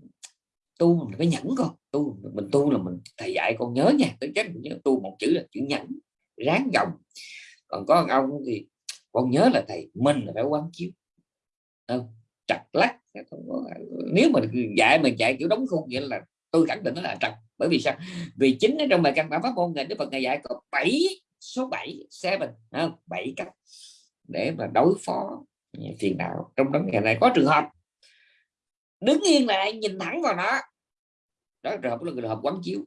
tu mình phải nhẫn con. Tu mình tu là mình thầy dạy con nhớ nha. Tới chết mình nhớ tu một chữ là chữ nhẫn ráng gồng. Còn có ông thì con nhớ là thầy mình là phải quán chiếu. Không chặt lắc. Nếu mà dạy mình dạy kiểu đóng khung nghĩa là tôi khẳng định nó là trật bởi vì sao? Vì chính ở trong bài căn bản pháp môn này, đức phật ngày dạy có 7 số 7 seven không? bảy cách để mà đối phó phiền não trong đó ngày này có trường hợp, đứng yên lại, nhìn thẳng vào nó. Đó trường hợp là trường hợp quán chiếu.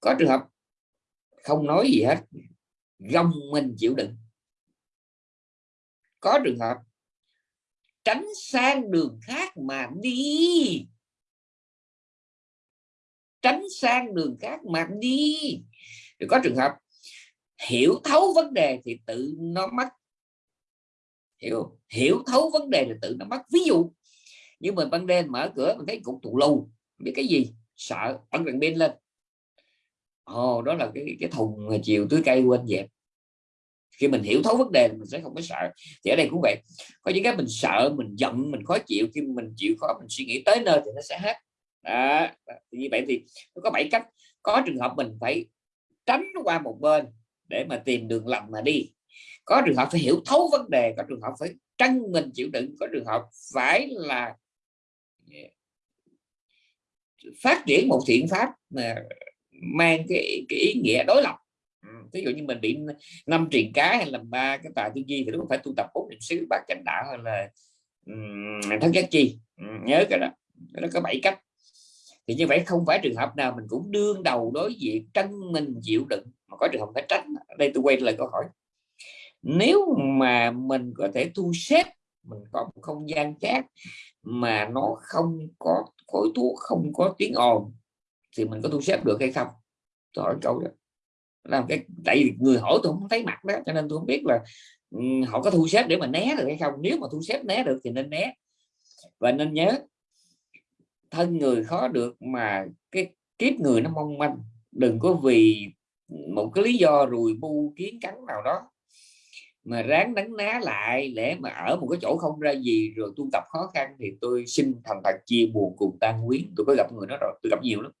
Có trường hợp không nói gì hết, gồng mình chịu đựng. Có trường hợp, tránh sang đường khác mà đi tránh sang đường khác mà đi. Thì có trường hợp hiểu thấu vấn đề thì tự nó mất. Hiểu hiểu thấu vấn đề thì tự nó mất. Ví dụ như mình ban đêm mở cửa mình thấy cục tù lù biết cái gì, sợ ấn đèn pin lên. Ồ, đó là cái cái thùng chiều tưới cây quên dẹp. Khi mình hiểu thấu vấn đề mình sẽ không có sợ. Thì ở đây cũng vậy. Có những cái mình sợ, mình giận, mình khó chịu, khi mình chịu khó mình suy nghĩ tới nơi thì nó sẽ hết đó. như vậy thì có bảy cách. Có trường hợp mình phải tránh qua một bên để mà tìm đường lầm mà đi. Có trường hợp phải hiểu thấu vấn đề có trường hợp phải trăng mình chịu đựng có trường hợp phải là phát triển một thiện pháp mà mang cái, cái ý nghĩa đối lập. Ví dụ như mình bị năm truyền cá hay là ba cái tài tư duy thì đúng phải tu tập bốn niệm xứ bát chánh đạo hay là um, thất giác chi. Nhớ cái đó. Nó có bảy cách thì như vậy không phải trường hợp nào mình cũng đương đầu đối diện trân mình chịu đựng. Mà có trường hợp phải tránh đây tôi quay lại câu hỏi. Nếu mà mình có thể thu xếp mình có một không gian khác mà nó không có khối thuốc không có tiếng ồn thì mình có thu xếp được hay không? Tôi hỏi câu đó. Làm cái tại vì người hỏi tôi không thấy mặt đó cho nên tôi không biết là um, họ có thu xếp để mà né được hay không? Nếu mà thu xếp né được thì nên né. Và nên nhớ thân người khó được mà cái kiếp người nó mong manh. Đừng có vì một cái lý do rùi bu kiến cắn nào đó mà ráng đánh ná lại để mà ở một cái chỗ không ra gì rồi tu tập khó khăn thì tôi xin thành thật chia buồn cùng tan quyến tôi có gặp người đó rồi tôi gặp nhiều lắm.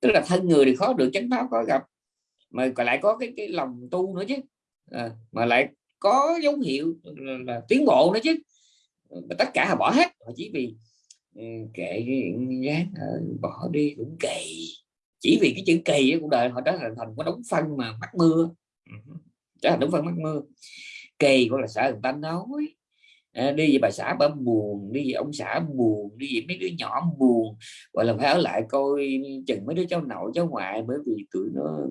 Tức là thân người thì khó được chánh pháp có gặp mà còn lại có cái cái lòng tu nữa chứ. À, mà lại có dấu hiệu là, là tiến bộ nữa chứ. Mà tất cả họ bỏ hết họ chỉ vì ừ, kệ gán bỏ đi cũng kỳ chỉ vì cái chữ kỳ của đời họ trở thành thành có đống phân mà mắc mưa. Ừ, trở thành đống phân mắc mưa. Kỳ gọi là sợ người ta nói à, đi về bà xã bà buồn đi về ông xã buồn đi về mấy đứa nhỏ buồn gọi là phải ở lại coi chừng mấy đứa cháu nội cháu ngoại bởi vì tụi nó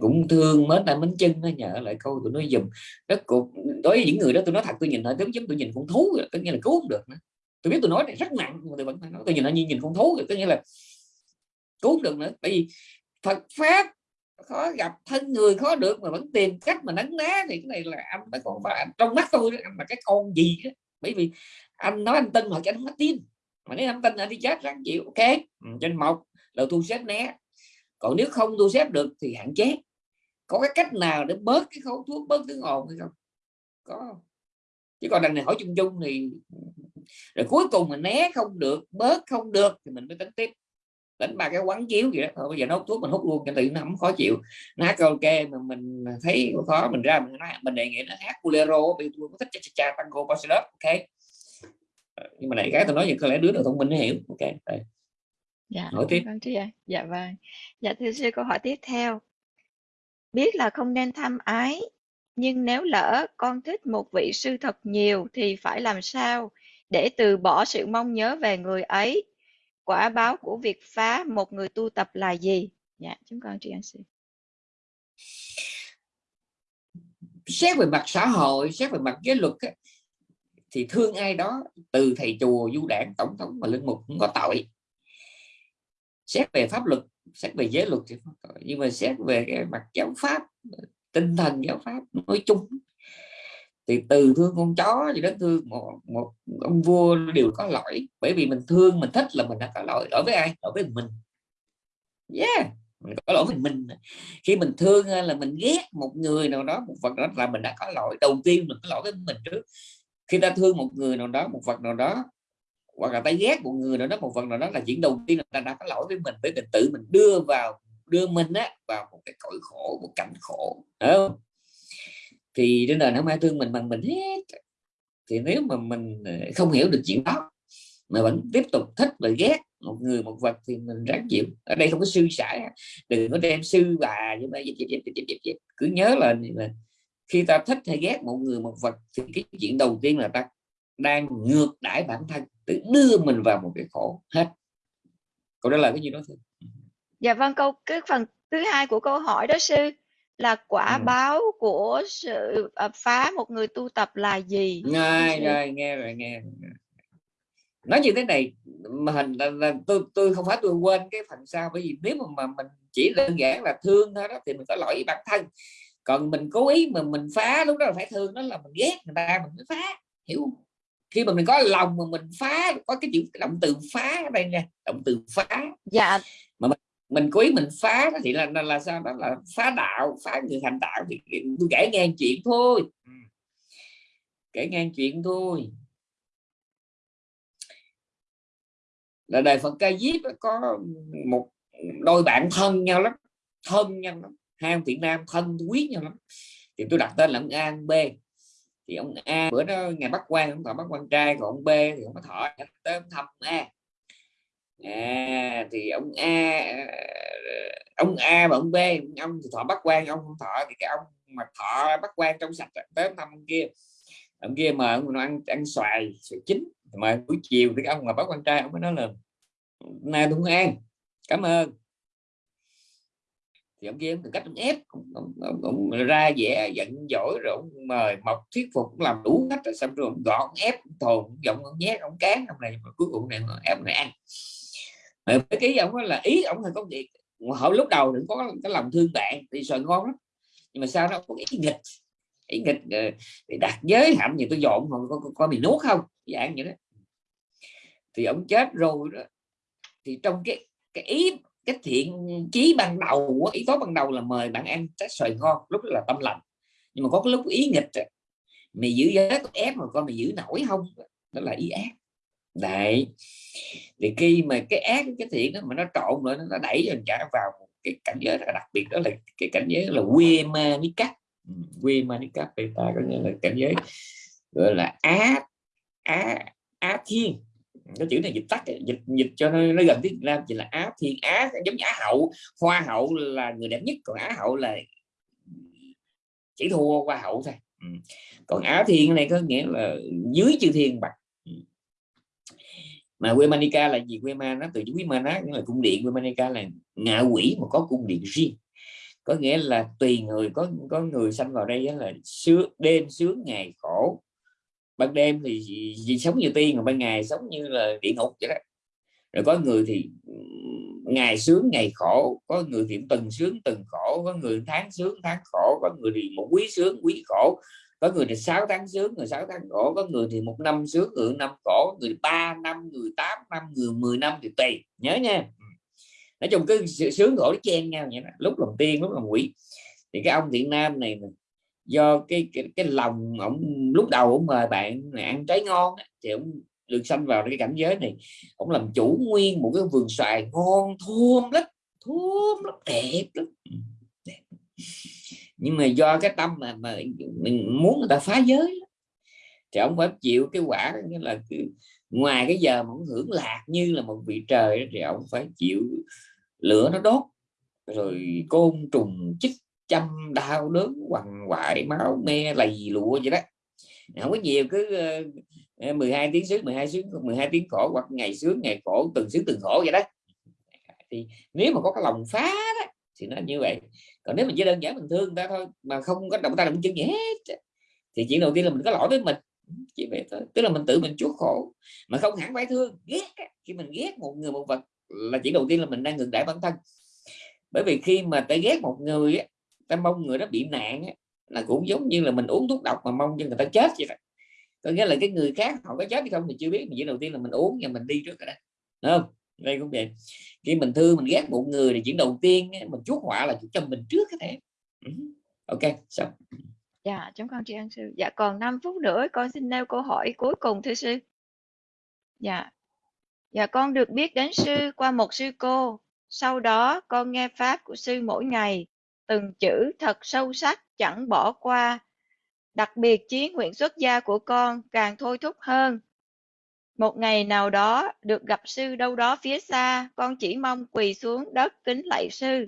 cũng thương mến tay mến chân nó nhờ lại câu tụi nó dùm rất cuộc đối với những người đó tôi nói thật tôi nhìn họ giống giống tôi nhìn con thú tất nhiên là cứu không được nữa tôi biết tôi nói này rất nặng mà tôi vẫn nói. Tôi nhìn nó như nhìn con thú có nghĩa là cứu được nữa. Bởi vì Phật pháp khó gặp thân người, khó được mà vẫn tìm cách mà nắng ná thì cái này là anh nó còn phải trong mắt tôi anh là cái con gì đó. Bởi vì anh nói anh tin mà anh không có tin. Mà nếu anh tin anh đi chết ráng chịu, ok? Trên một là thu xếp né. Còn nếu không thu xếp được thì hạn chế. Có cái cách nào để bớt cái khẩu thuốc, bớt tiếng ồn hay không? Có chứ còn đằng này hỏi chung chung thì rồi cuối cùng mình né không được bớt không được thì mình mới tính tiếp. Đánh ba cái quán chiếu vậy đó. Thôi bây giờ nó hút thuốc mình hút luôn cho tự nó không khó chịu. Nó hát karaoke mà mình thấy khó mình ra mình nói mình đề nghị nó hát bolero vì tôi có thích cha cha tango bossa ok. Ờ, nhưng mà này cái tôi nói gì có lẽ đứa nào thông minh nó hiểu ok đây. Dạ hỏi tiếp. vâng thưa dạ vâng. Dạ thưa sư câu hỏi tiếp theo. Biết là không nên tham ái nhưng nếu lỡ con thích một vị sư thật nhiều thì phải làm sao để từ bỏ sự mong nhớ về người ấy? Quả báo của việc phá một người tu tập là gì? Dạ chúng con tri ân sư. Xét về mặt xã hội xét về mặt giới luật ấy, thì thương ai đó từ thầy chùa du đảng tổng thống và linh mục cũng có tội. Xét về pháp luật xét về giới luật thì tội. Nhưng mà xét về cái mặt giáo pháp tinh thần giáo pháp nói chung. Thì từ thương con chó cho đến thương một, một ông vua đều có lỗi bởi vì mình thương mình thích là mình đã có lỗi. Lỗi với ai? Lỗi với mình. Yeah mình có lỗi với mình. Khi mình thương là mình ghét một người nào đó một vật đó là mình đã có lỗi. Đầu tiên mình có lỗi với mình trước. Khi ta thương một người nào đó một vật nào đó hoặc là ta ghét một người nào đó một vật nào đó là chuyện đầu tiên là ta đã có lỗi với mình với mình tự mình đưa vào đưa mình á vào một cái cõi khổ một cảnh khổ không? Thì trên đời không ai thương mình bằng mình hết. Thì nếu mà mình ờ, không hiểu được chuyện đó mà vẫn tiếp tục thích và ghét một người một vật thì mình ráng chịu. Ở đây không có sư sãi đừng có đem sư bà như vậy cứ nhớ là, là khi ta thích hay ghét một người một vật thì cái chuyện đầu tiên là ta đang ngược đãi bản thân tự đưa mình vào một cái khổ hết. Câu đó là cái gì đó thôi dạ vâng câu cái phần thứ hai của câu hỏi đó sư là quả ừ. báo của sự uh, phá một người tu tập là gì? Nghe rồi nghe rồi nghe nói như thế này mà hình là, là tôi tôi không phải tôi quên cái phần sau bởi vì nếu mà, mà mình chỉ đơn giản là thương thôi đó thì mình có lỗi với bản thân. Còn mình cố ý mà mình phá lúc đó là phải thương đó là mình ghét người ta mình mới phá hiểu không? Khi mà mình có lòng mà mình phá có cái chữ động từ phá ở đây nha động từ phá. Dạ. Mà mình, mình cố ý mình phá thì là, là là sao đó là phá đạo phá người thành đạo thì tôi kể nghe chuyện thôi. Kể nghe chuyện thôi. Là đời Phật ca diếp có một đôi bạn thân nhau lắm thân nhau lắm hai ông việt nam thân quý nhau lắm. Thì tôi đặt tên là ông An B. Thì ông A bữa đó ngày bắt quan ông thọ bắt quan trai còn ông B thì ông có thọ tới ông thăm A à, thì ông A ông A và ông B ông thì thọ bắt quan ông không thọ thì cái ông mà thọ bắt quan trong sạch tới ông thăm ông kia. Ông kia mà ông ăn ăn xoài xoài chín. Mà buổi chiều thì ông mà bắt quan trai ông mới nói là nay tôi không ăn cảm ơn. Thì ông kia từ cách ông ép ông, ông, ông, ông ra vẻ giận dỗi rồi ông mời mọc thuyết phục cũng làm đủ cách rồi. Xong rồi ông gọn ép thồn giọng ông nhét ông cán ông này mà cuối cùng này ép này ăn với cái ông là ý ông là có việc. Họ lúc đầu đừng có cái lòng thương bạn thì sợ ngon lắm. Nhưng mà sao nó có ý nghịch. Ý nghịch ờ, thì đặt giới hạn gì tôi dọn còn có, có, có bị nuốt không? Dạng vậy đó. Thì ông chết rồi đó. Thì trong cái cái ý cái thiện chí ban đầu ý tốt ban đầu là mời bạn ăn trái xoài ngon lúc đó là tâm lành. Nhưng mà có cái lúc ý nghịch mày giữ giới có ép mà con mày giữ nổi không? Đó là ý ác đấy. Thì khi mà cái ác cái thiện đó mà nó trộn rồi nó đẩy cho trả vào một cái cảnh giới đặc biệt đó là cái cảnh giới là quê ma ní cắt quê ma ní cắt ta có nghĩa là cảnh giới gọi là á á á thiên. Cái chữ này dịch tắt dịch dịch cho nó, nó gần tiếng Việt Nam chỉ là Á Thiên Á giống như Á hậu. Hoa hậu là người đẹp nhất còn Á hậu là chỉ thua Hoa hậu thôi. Ừ. còn Á Thiên này có nghĩa là dưới chữ thiên bạc mà Wemanica là gì? Wema nó từ chữ Wemana nghĩa là cung điện Wemanica là ngạ quỷ mà có cung điện riêng. Có nghĩa là tùy người, có có người sanh vào đây là sướng, đêm sướng, ngày khổ. Ban đêm thì gì sống như tiên còn ban ngày sống như là địa ngục vậy đó. Rồi có người thì ngày sướng, ngày khổ. Có người thì tuần sướng tuần khổ. Có người tháng sướng, tháng khổ. Có người thì một quý sướng, quý khổ có người thì 6 tháng sướng người 6 tháng khổ có người thì một năm sướng người năm khổ người ba năm người 8 năm người 10 năm thì tùy. Nhớ nha. Nói chung cái sướng khổ nó chen nhau vậy đó. lúc làm tiên lúc làm quỷ. Thì cái ông thiện nam này do cái cái, cái lòng ông lúc đầu ông mời bạn này ăn trái ngon thì ông được sanh vào cái cảnh giới này. Ông làm chủ nguyên một cái vườn xoài ngon thơm lắm thơm lắm đẹp lắm. Ừ, đẹp nhưng mà do cái tâm mà mà mình muốn người ta phá giới thì ông phải chịu cái quả như là ngoài cái giờ mà ông hưởng lạc như là một vị trời thì ông phải chịu lửa nó đốt rồi côn trùng chích chăm đau đớn quằn quại máu me lầy lụa vậy đó. Không có nhiều cứ ờ, ờ, 12 tiếng sướng 12 sướng 12 tiếng khổ hoặc ngày sướng ngày khổ từng sướng từng khổ vậy đó. Thì nếu mà có cái lòng phá đó, thì nó như vậy. Còn nếu mình chỉ đơn giản mình thương người ta thôi mà không có động tay động chân gì hết thì chuyện đầu tiên là mình có lỗi với mình. Chỉ vậy thôi. Tức là mình tự mình chuốc khổ mà không hẳn phải thương ghét khi mình ghét một người một vật là chỉ đầu tiên là mình đang ngừng đãi bản thân. Bởi vì khi mà ta ghét một người á, ta mong người đó bị nạn á, là cũng giống như là mình uống thuốc độc mà mong cho người ta chết vậy đó. Có nghĩa là cái người khác họ có chết hay không thì chưa biết mình chỉ đầu tiên là mình uống và mình đi trước rồi đó. Đúng không? Đây cũng vậy. Khi mình thương, mình ghét một người thì chuyện đầu tiên mình chuốc họa là cho mình trước cái thể ừ. ok xong dạ chúng con tri ân sư. Dạ còn 5 phút nữa, con xin nêu câu hỏi cuối cùng thưa sư. Dạ. Dạ con được biết đến sư qua một sư cô. Sau đó, con nghe pháp của sư mỗi ngày. Từng chữ thật sâu sắc, chẳng bỏ qua. Đặc biệt chí nguyện xuất gia của con càng thôi thúc hơn một ngày nào đó được gặp sư đâu đó phía xa con chỉ mong quỳ xuống đất kính lạy sư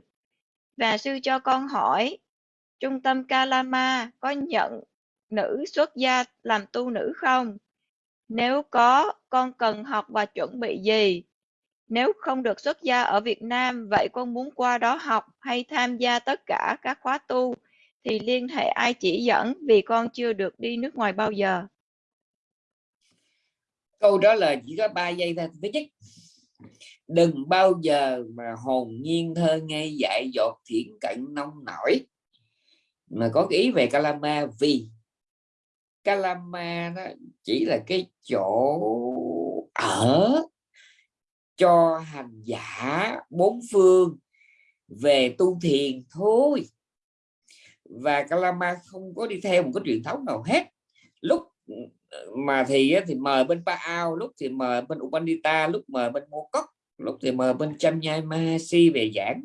và sư cho con hỏi trung tâm Kalama có nhận nữ xuất gia làm tu nữ không? Nếu có, con cần học và chuẩn bị gì? Nếu không được xuất gia ở Việt Nam, vậy con muốn qua đó học hay tham gia tất cả các khóa tu thì liên hệ ai chỉ dẫn vì con chưa được đi nước ngoài bao giờ. Câu đó là chỉ có 3 giây thôi. Thứ nhất, đừng bao giờ mà hồn nhiên thơ ngây dại dột thiện cận nông nổi mà có cái ý về Calama vì Calama nó chỉ là cái chỗ ở cho hành giả bốn phương về tu thiền thôi và Calama không có đi theo một cái truyền thống nào hết lúc mà thì thì mời bên Paao, lúc thì mời bên Upanita lúc mời bên Mokok lúc thì mời bên chăm nhai Chamyamasi về giảng.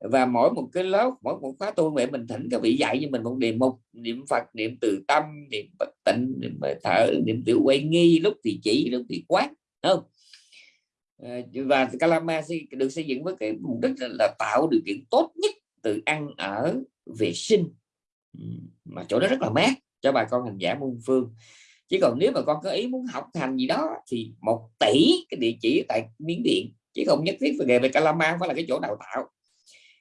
Và mỗi một cái lớp, mỗi một khóa tu mẹ mình thỉnh, các vị dạy cho mình một niệm mục, niệm phật, niệm từ tâm, niệm bất tịnh, niệm thở, niệm tự quay nghi, lúc thì chỉ, lúc thì quán không? Ờ, và Kalama được xây dựng với cái mục đích là tạo điều kiện tốt nhất từ ăn ở vệ sinh. Mà chỗ đó rất là mát cho bà con hành giả muôn phương. Chứ còn nếu mà con có ý muốn học hành gì đó thì một tỷ cái địa chỉ tại miến điện, chứ không nhất thiết về về Kalama phải là cái chỗ đào tạo.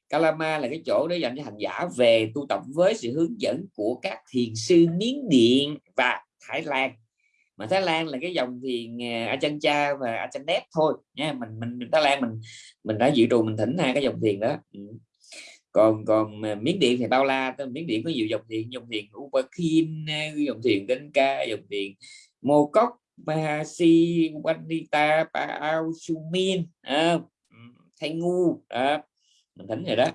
Kalama là cái chỗ để dành cho hành giả về tu tập với sự hướng dẫn của các thiền sư Miến Điện và Thái Lan. Mà Thái Lan là cái dòng thiền à, a chân Cha và Ajahn Dep thôi. Nha, mình mình, Thái Lan mình mình đã dự trù mình thỉnh hai cái dòng thiền đó. Ừ còn còn miếng Miến Điện thì bao la Miến Điện có nhiều dòng thiền dòng thiền Upakin dòng thiền Ca dòng thiền Mô Cốc Mahasi Wanita Paao Sumin à, Thay Ngu à, mình thỉnh rồi đó.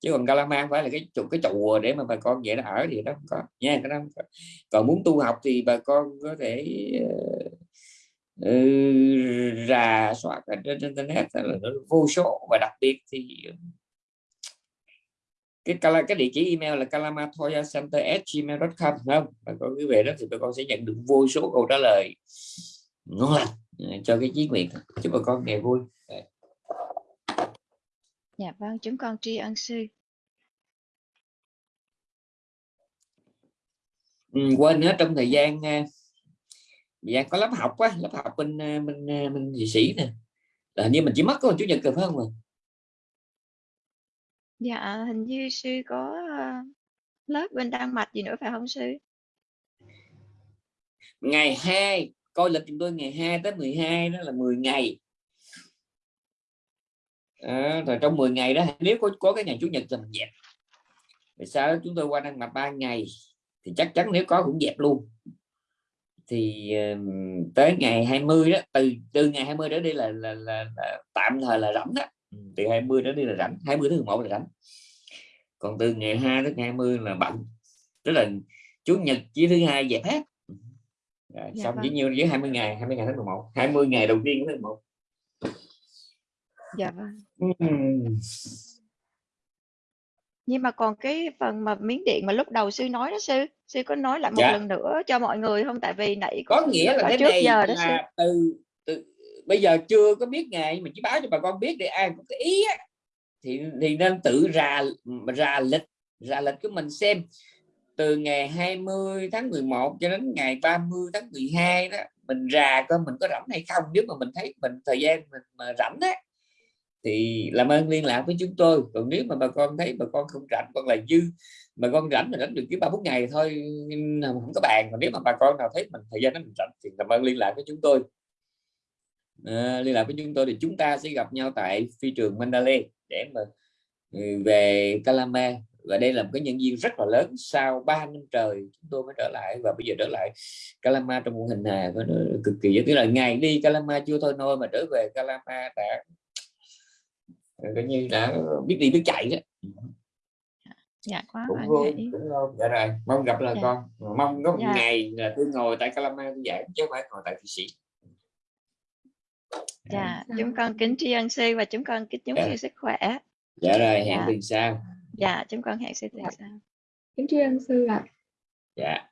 Chứ còn Kalaman phải là cái chục cái chùa để mà bà con vậy nó ở thì đó không có. Nha cái đó có. còn muốn tu học thì bà con có thể uh, rà soát ở trên internet là vô số. Và đặc biệt thì cái cái địa chỉ email là kalamatoyacenter@gmail.com không? Bà con cứ về đó thì bà con sẽ nhận được vô số câu trả lời ngon lành ờ, cho cái chí nguyện chúc bà con ngày vui. Dạ vâng, chúng con tri ân sư. Ừ, quên nữa trong thời gian thời gian có lớp học á lớp học bên bên bên dị sĩ nè. Là như mình chỉ mất có chủ nhật rồi phải không ạ Dạ, hình như sư có ờ, lớp bên Đan Mạch gì nữa phải không sư? ngày 2 coi lịch chúng tôi ngày 2 tới 12 đó là 10 ngày. À, rồi trong 10 ngày đó nếu có có cái ngày chủ nhật thì mình dẹp. Vì sao chúng tôi qua Đan Mạch 3 ngày thì chắc chắn nếu có cũng dẹp luôn. Thì uh, tới ngày 20 đó từ từ ngày 20 đó đi là, là, là, là tạm thời là rảnh đó từ 20 đó đi là rảnh 20 thứ 11 là rảnh còn từ ngày 2 đến ngày 20 là bận tức là chủ nhật chỉ thứ hai dẹp hết rồi, dạ xong vâng. chỉ nhiêu với 20 ngày 20 ngày tháng 11 20 ngày đầu tiên tháng 11 Dạ vâng. Nhưng mà còn cái phần mà miếng điện mà lúc đầu sư nói đó sư, sư có nói lại một Dạ. lần nữa cho mọi người không? Tại vì nãy có nghĩa là cái trước này giờ đó sư. là từ, từ bây giờ chưa có biết ngày mà chỉ báo cho bà con biết để ai có cái ý á, thì thì nên tự ra ra lịch ra lịch của mình xem. Từ ngày 20 tháng 11 cho đến ngày 30 tháng 12 đó mình ra coi mình có rảnh hay không. Nếu mà mình thấy mình thời gian mình mà rảnh á thì làm ơn liên lạc với chúng tôi. Còn nếu mà bà con thấy bà con không rảnh còn là dư bà con rảnh mà rảnh được chỉ ba bốn ngày thôi không có bàn. Còn nếu mà bà con nào thấy mình thời gian nó mình rảnh thì làm ơn liên lạc với chúng tôi à, liên lạc với chúng tôi thì chúng ta sẽ gặp nhau tại phi trường Mandalay để mà ừ, về Calama và đây là một cái nhân viên rất là lớn. Sau 3 năm trời chúng tôi mới trở lại và bây giờ trở lại Calama trong một hình hài nó cực kỳ tức là ngày đi Calama chưa thôi nôi mà trở về Calama đã coi như đã biết đi biết chạy đó. Dạ quá cũng hoan vui cũng ngon. Dạ rồi mong gặp lại Dạ. con. Mong có một Dạ. ngày là tôi ngồi tại Calama tôi giảng chứ không phải ngồi tại Thụy Sĩ dạ Dạ. chúng con kính tri ân sư và chúng con kính chúc Dạ. sư sức khỏe dạ rồi hẹn Dạ. tuần sau dạ chúng con hẹn sư tuần Dạ. sau kính tri ân sư ạ dạ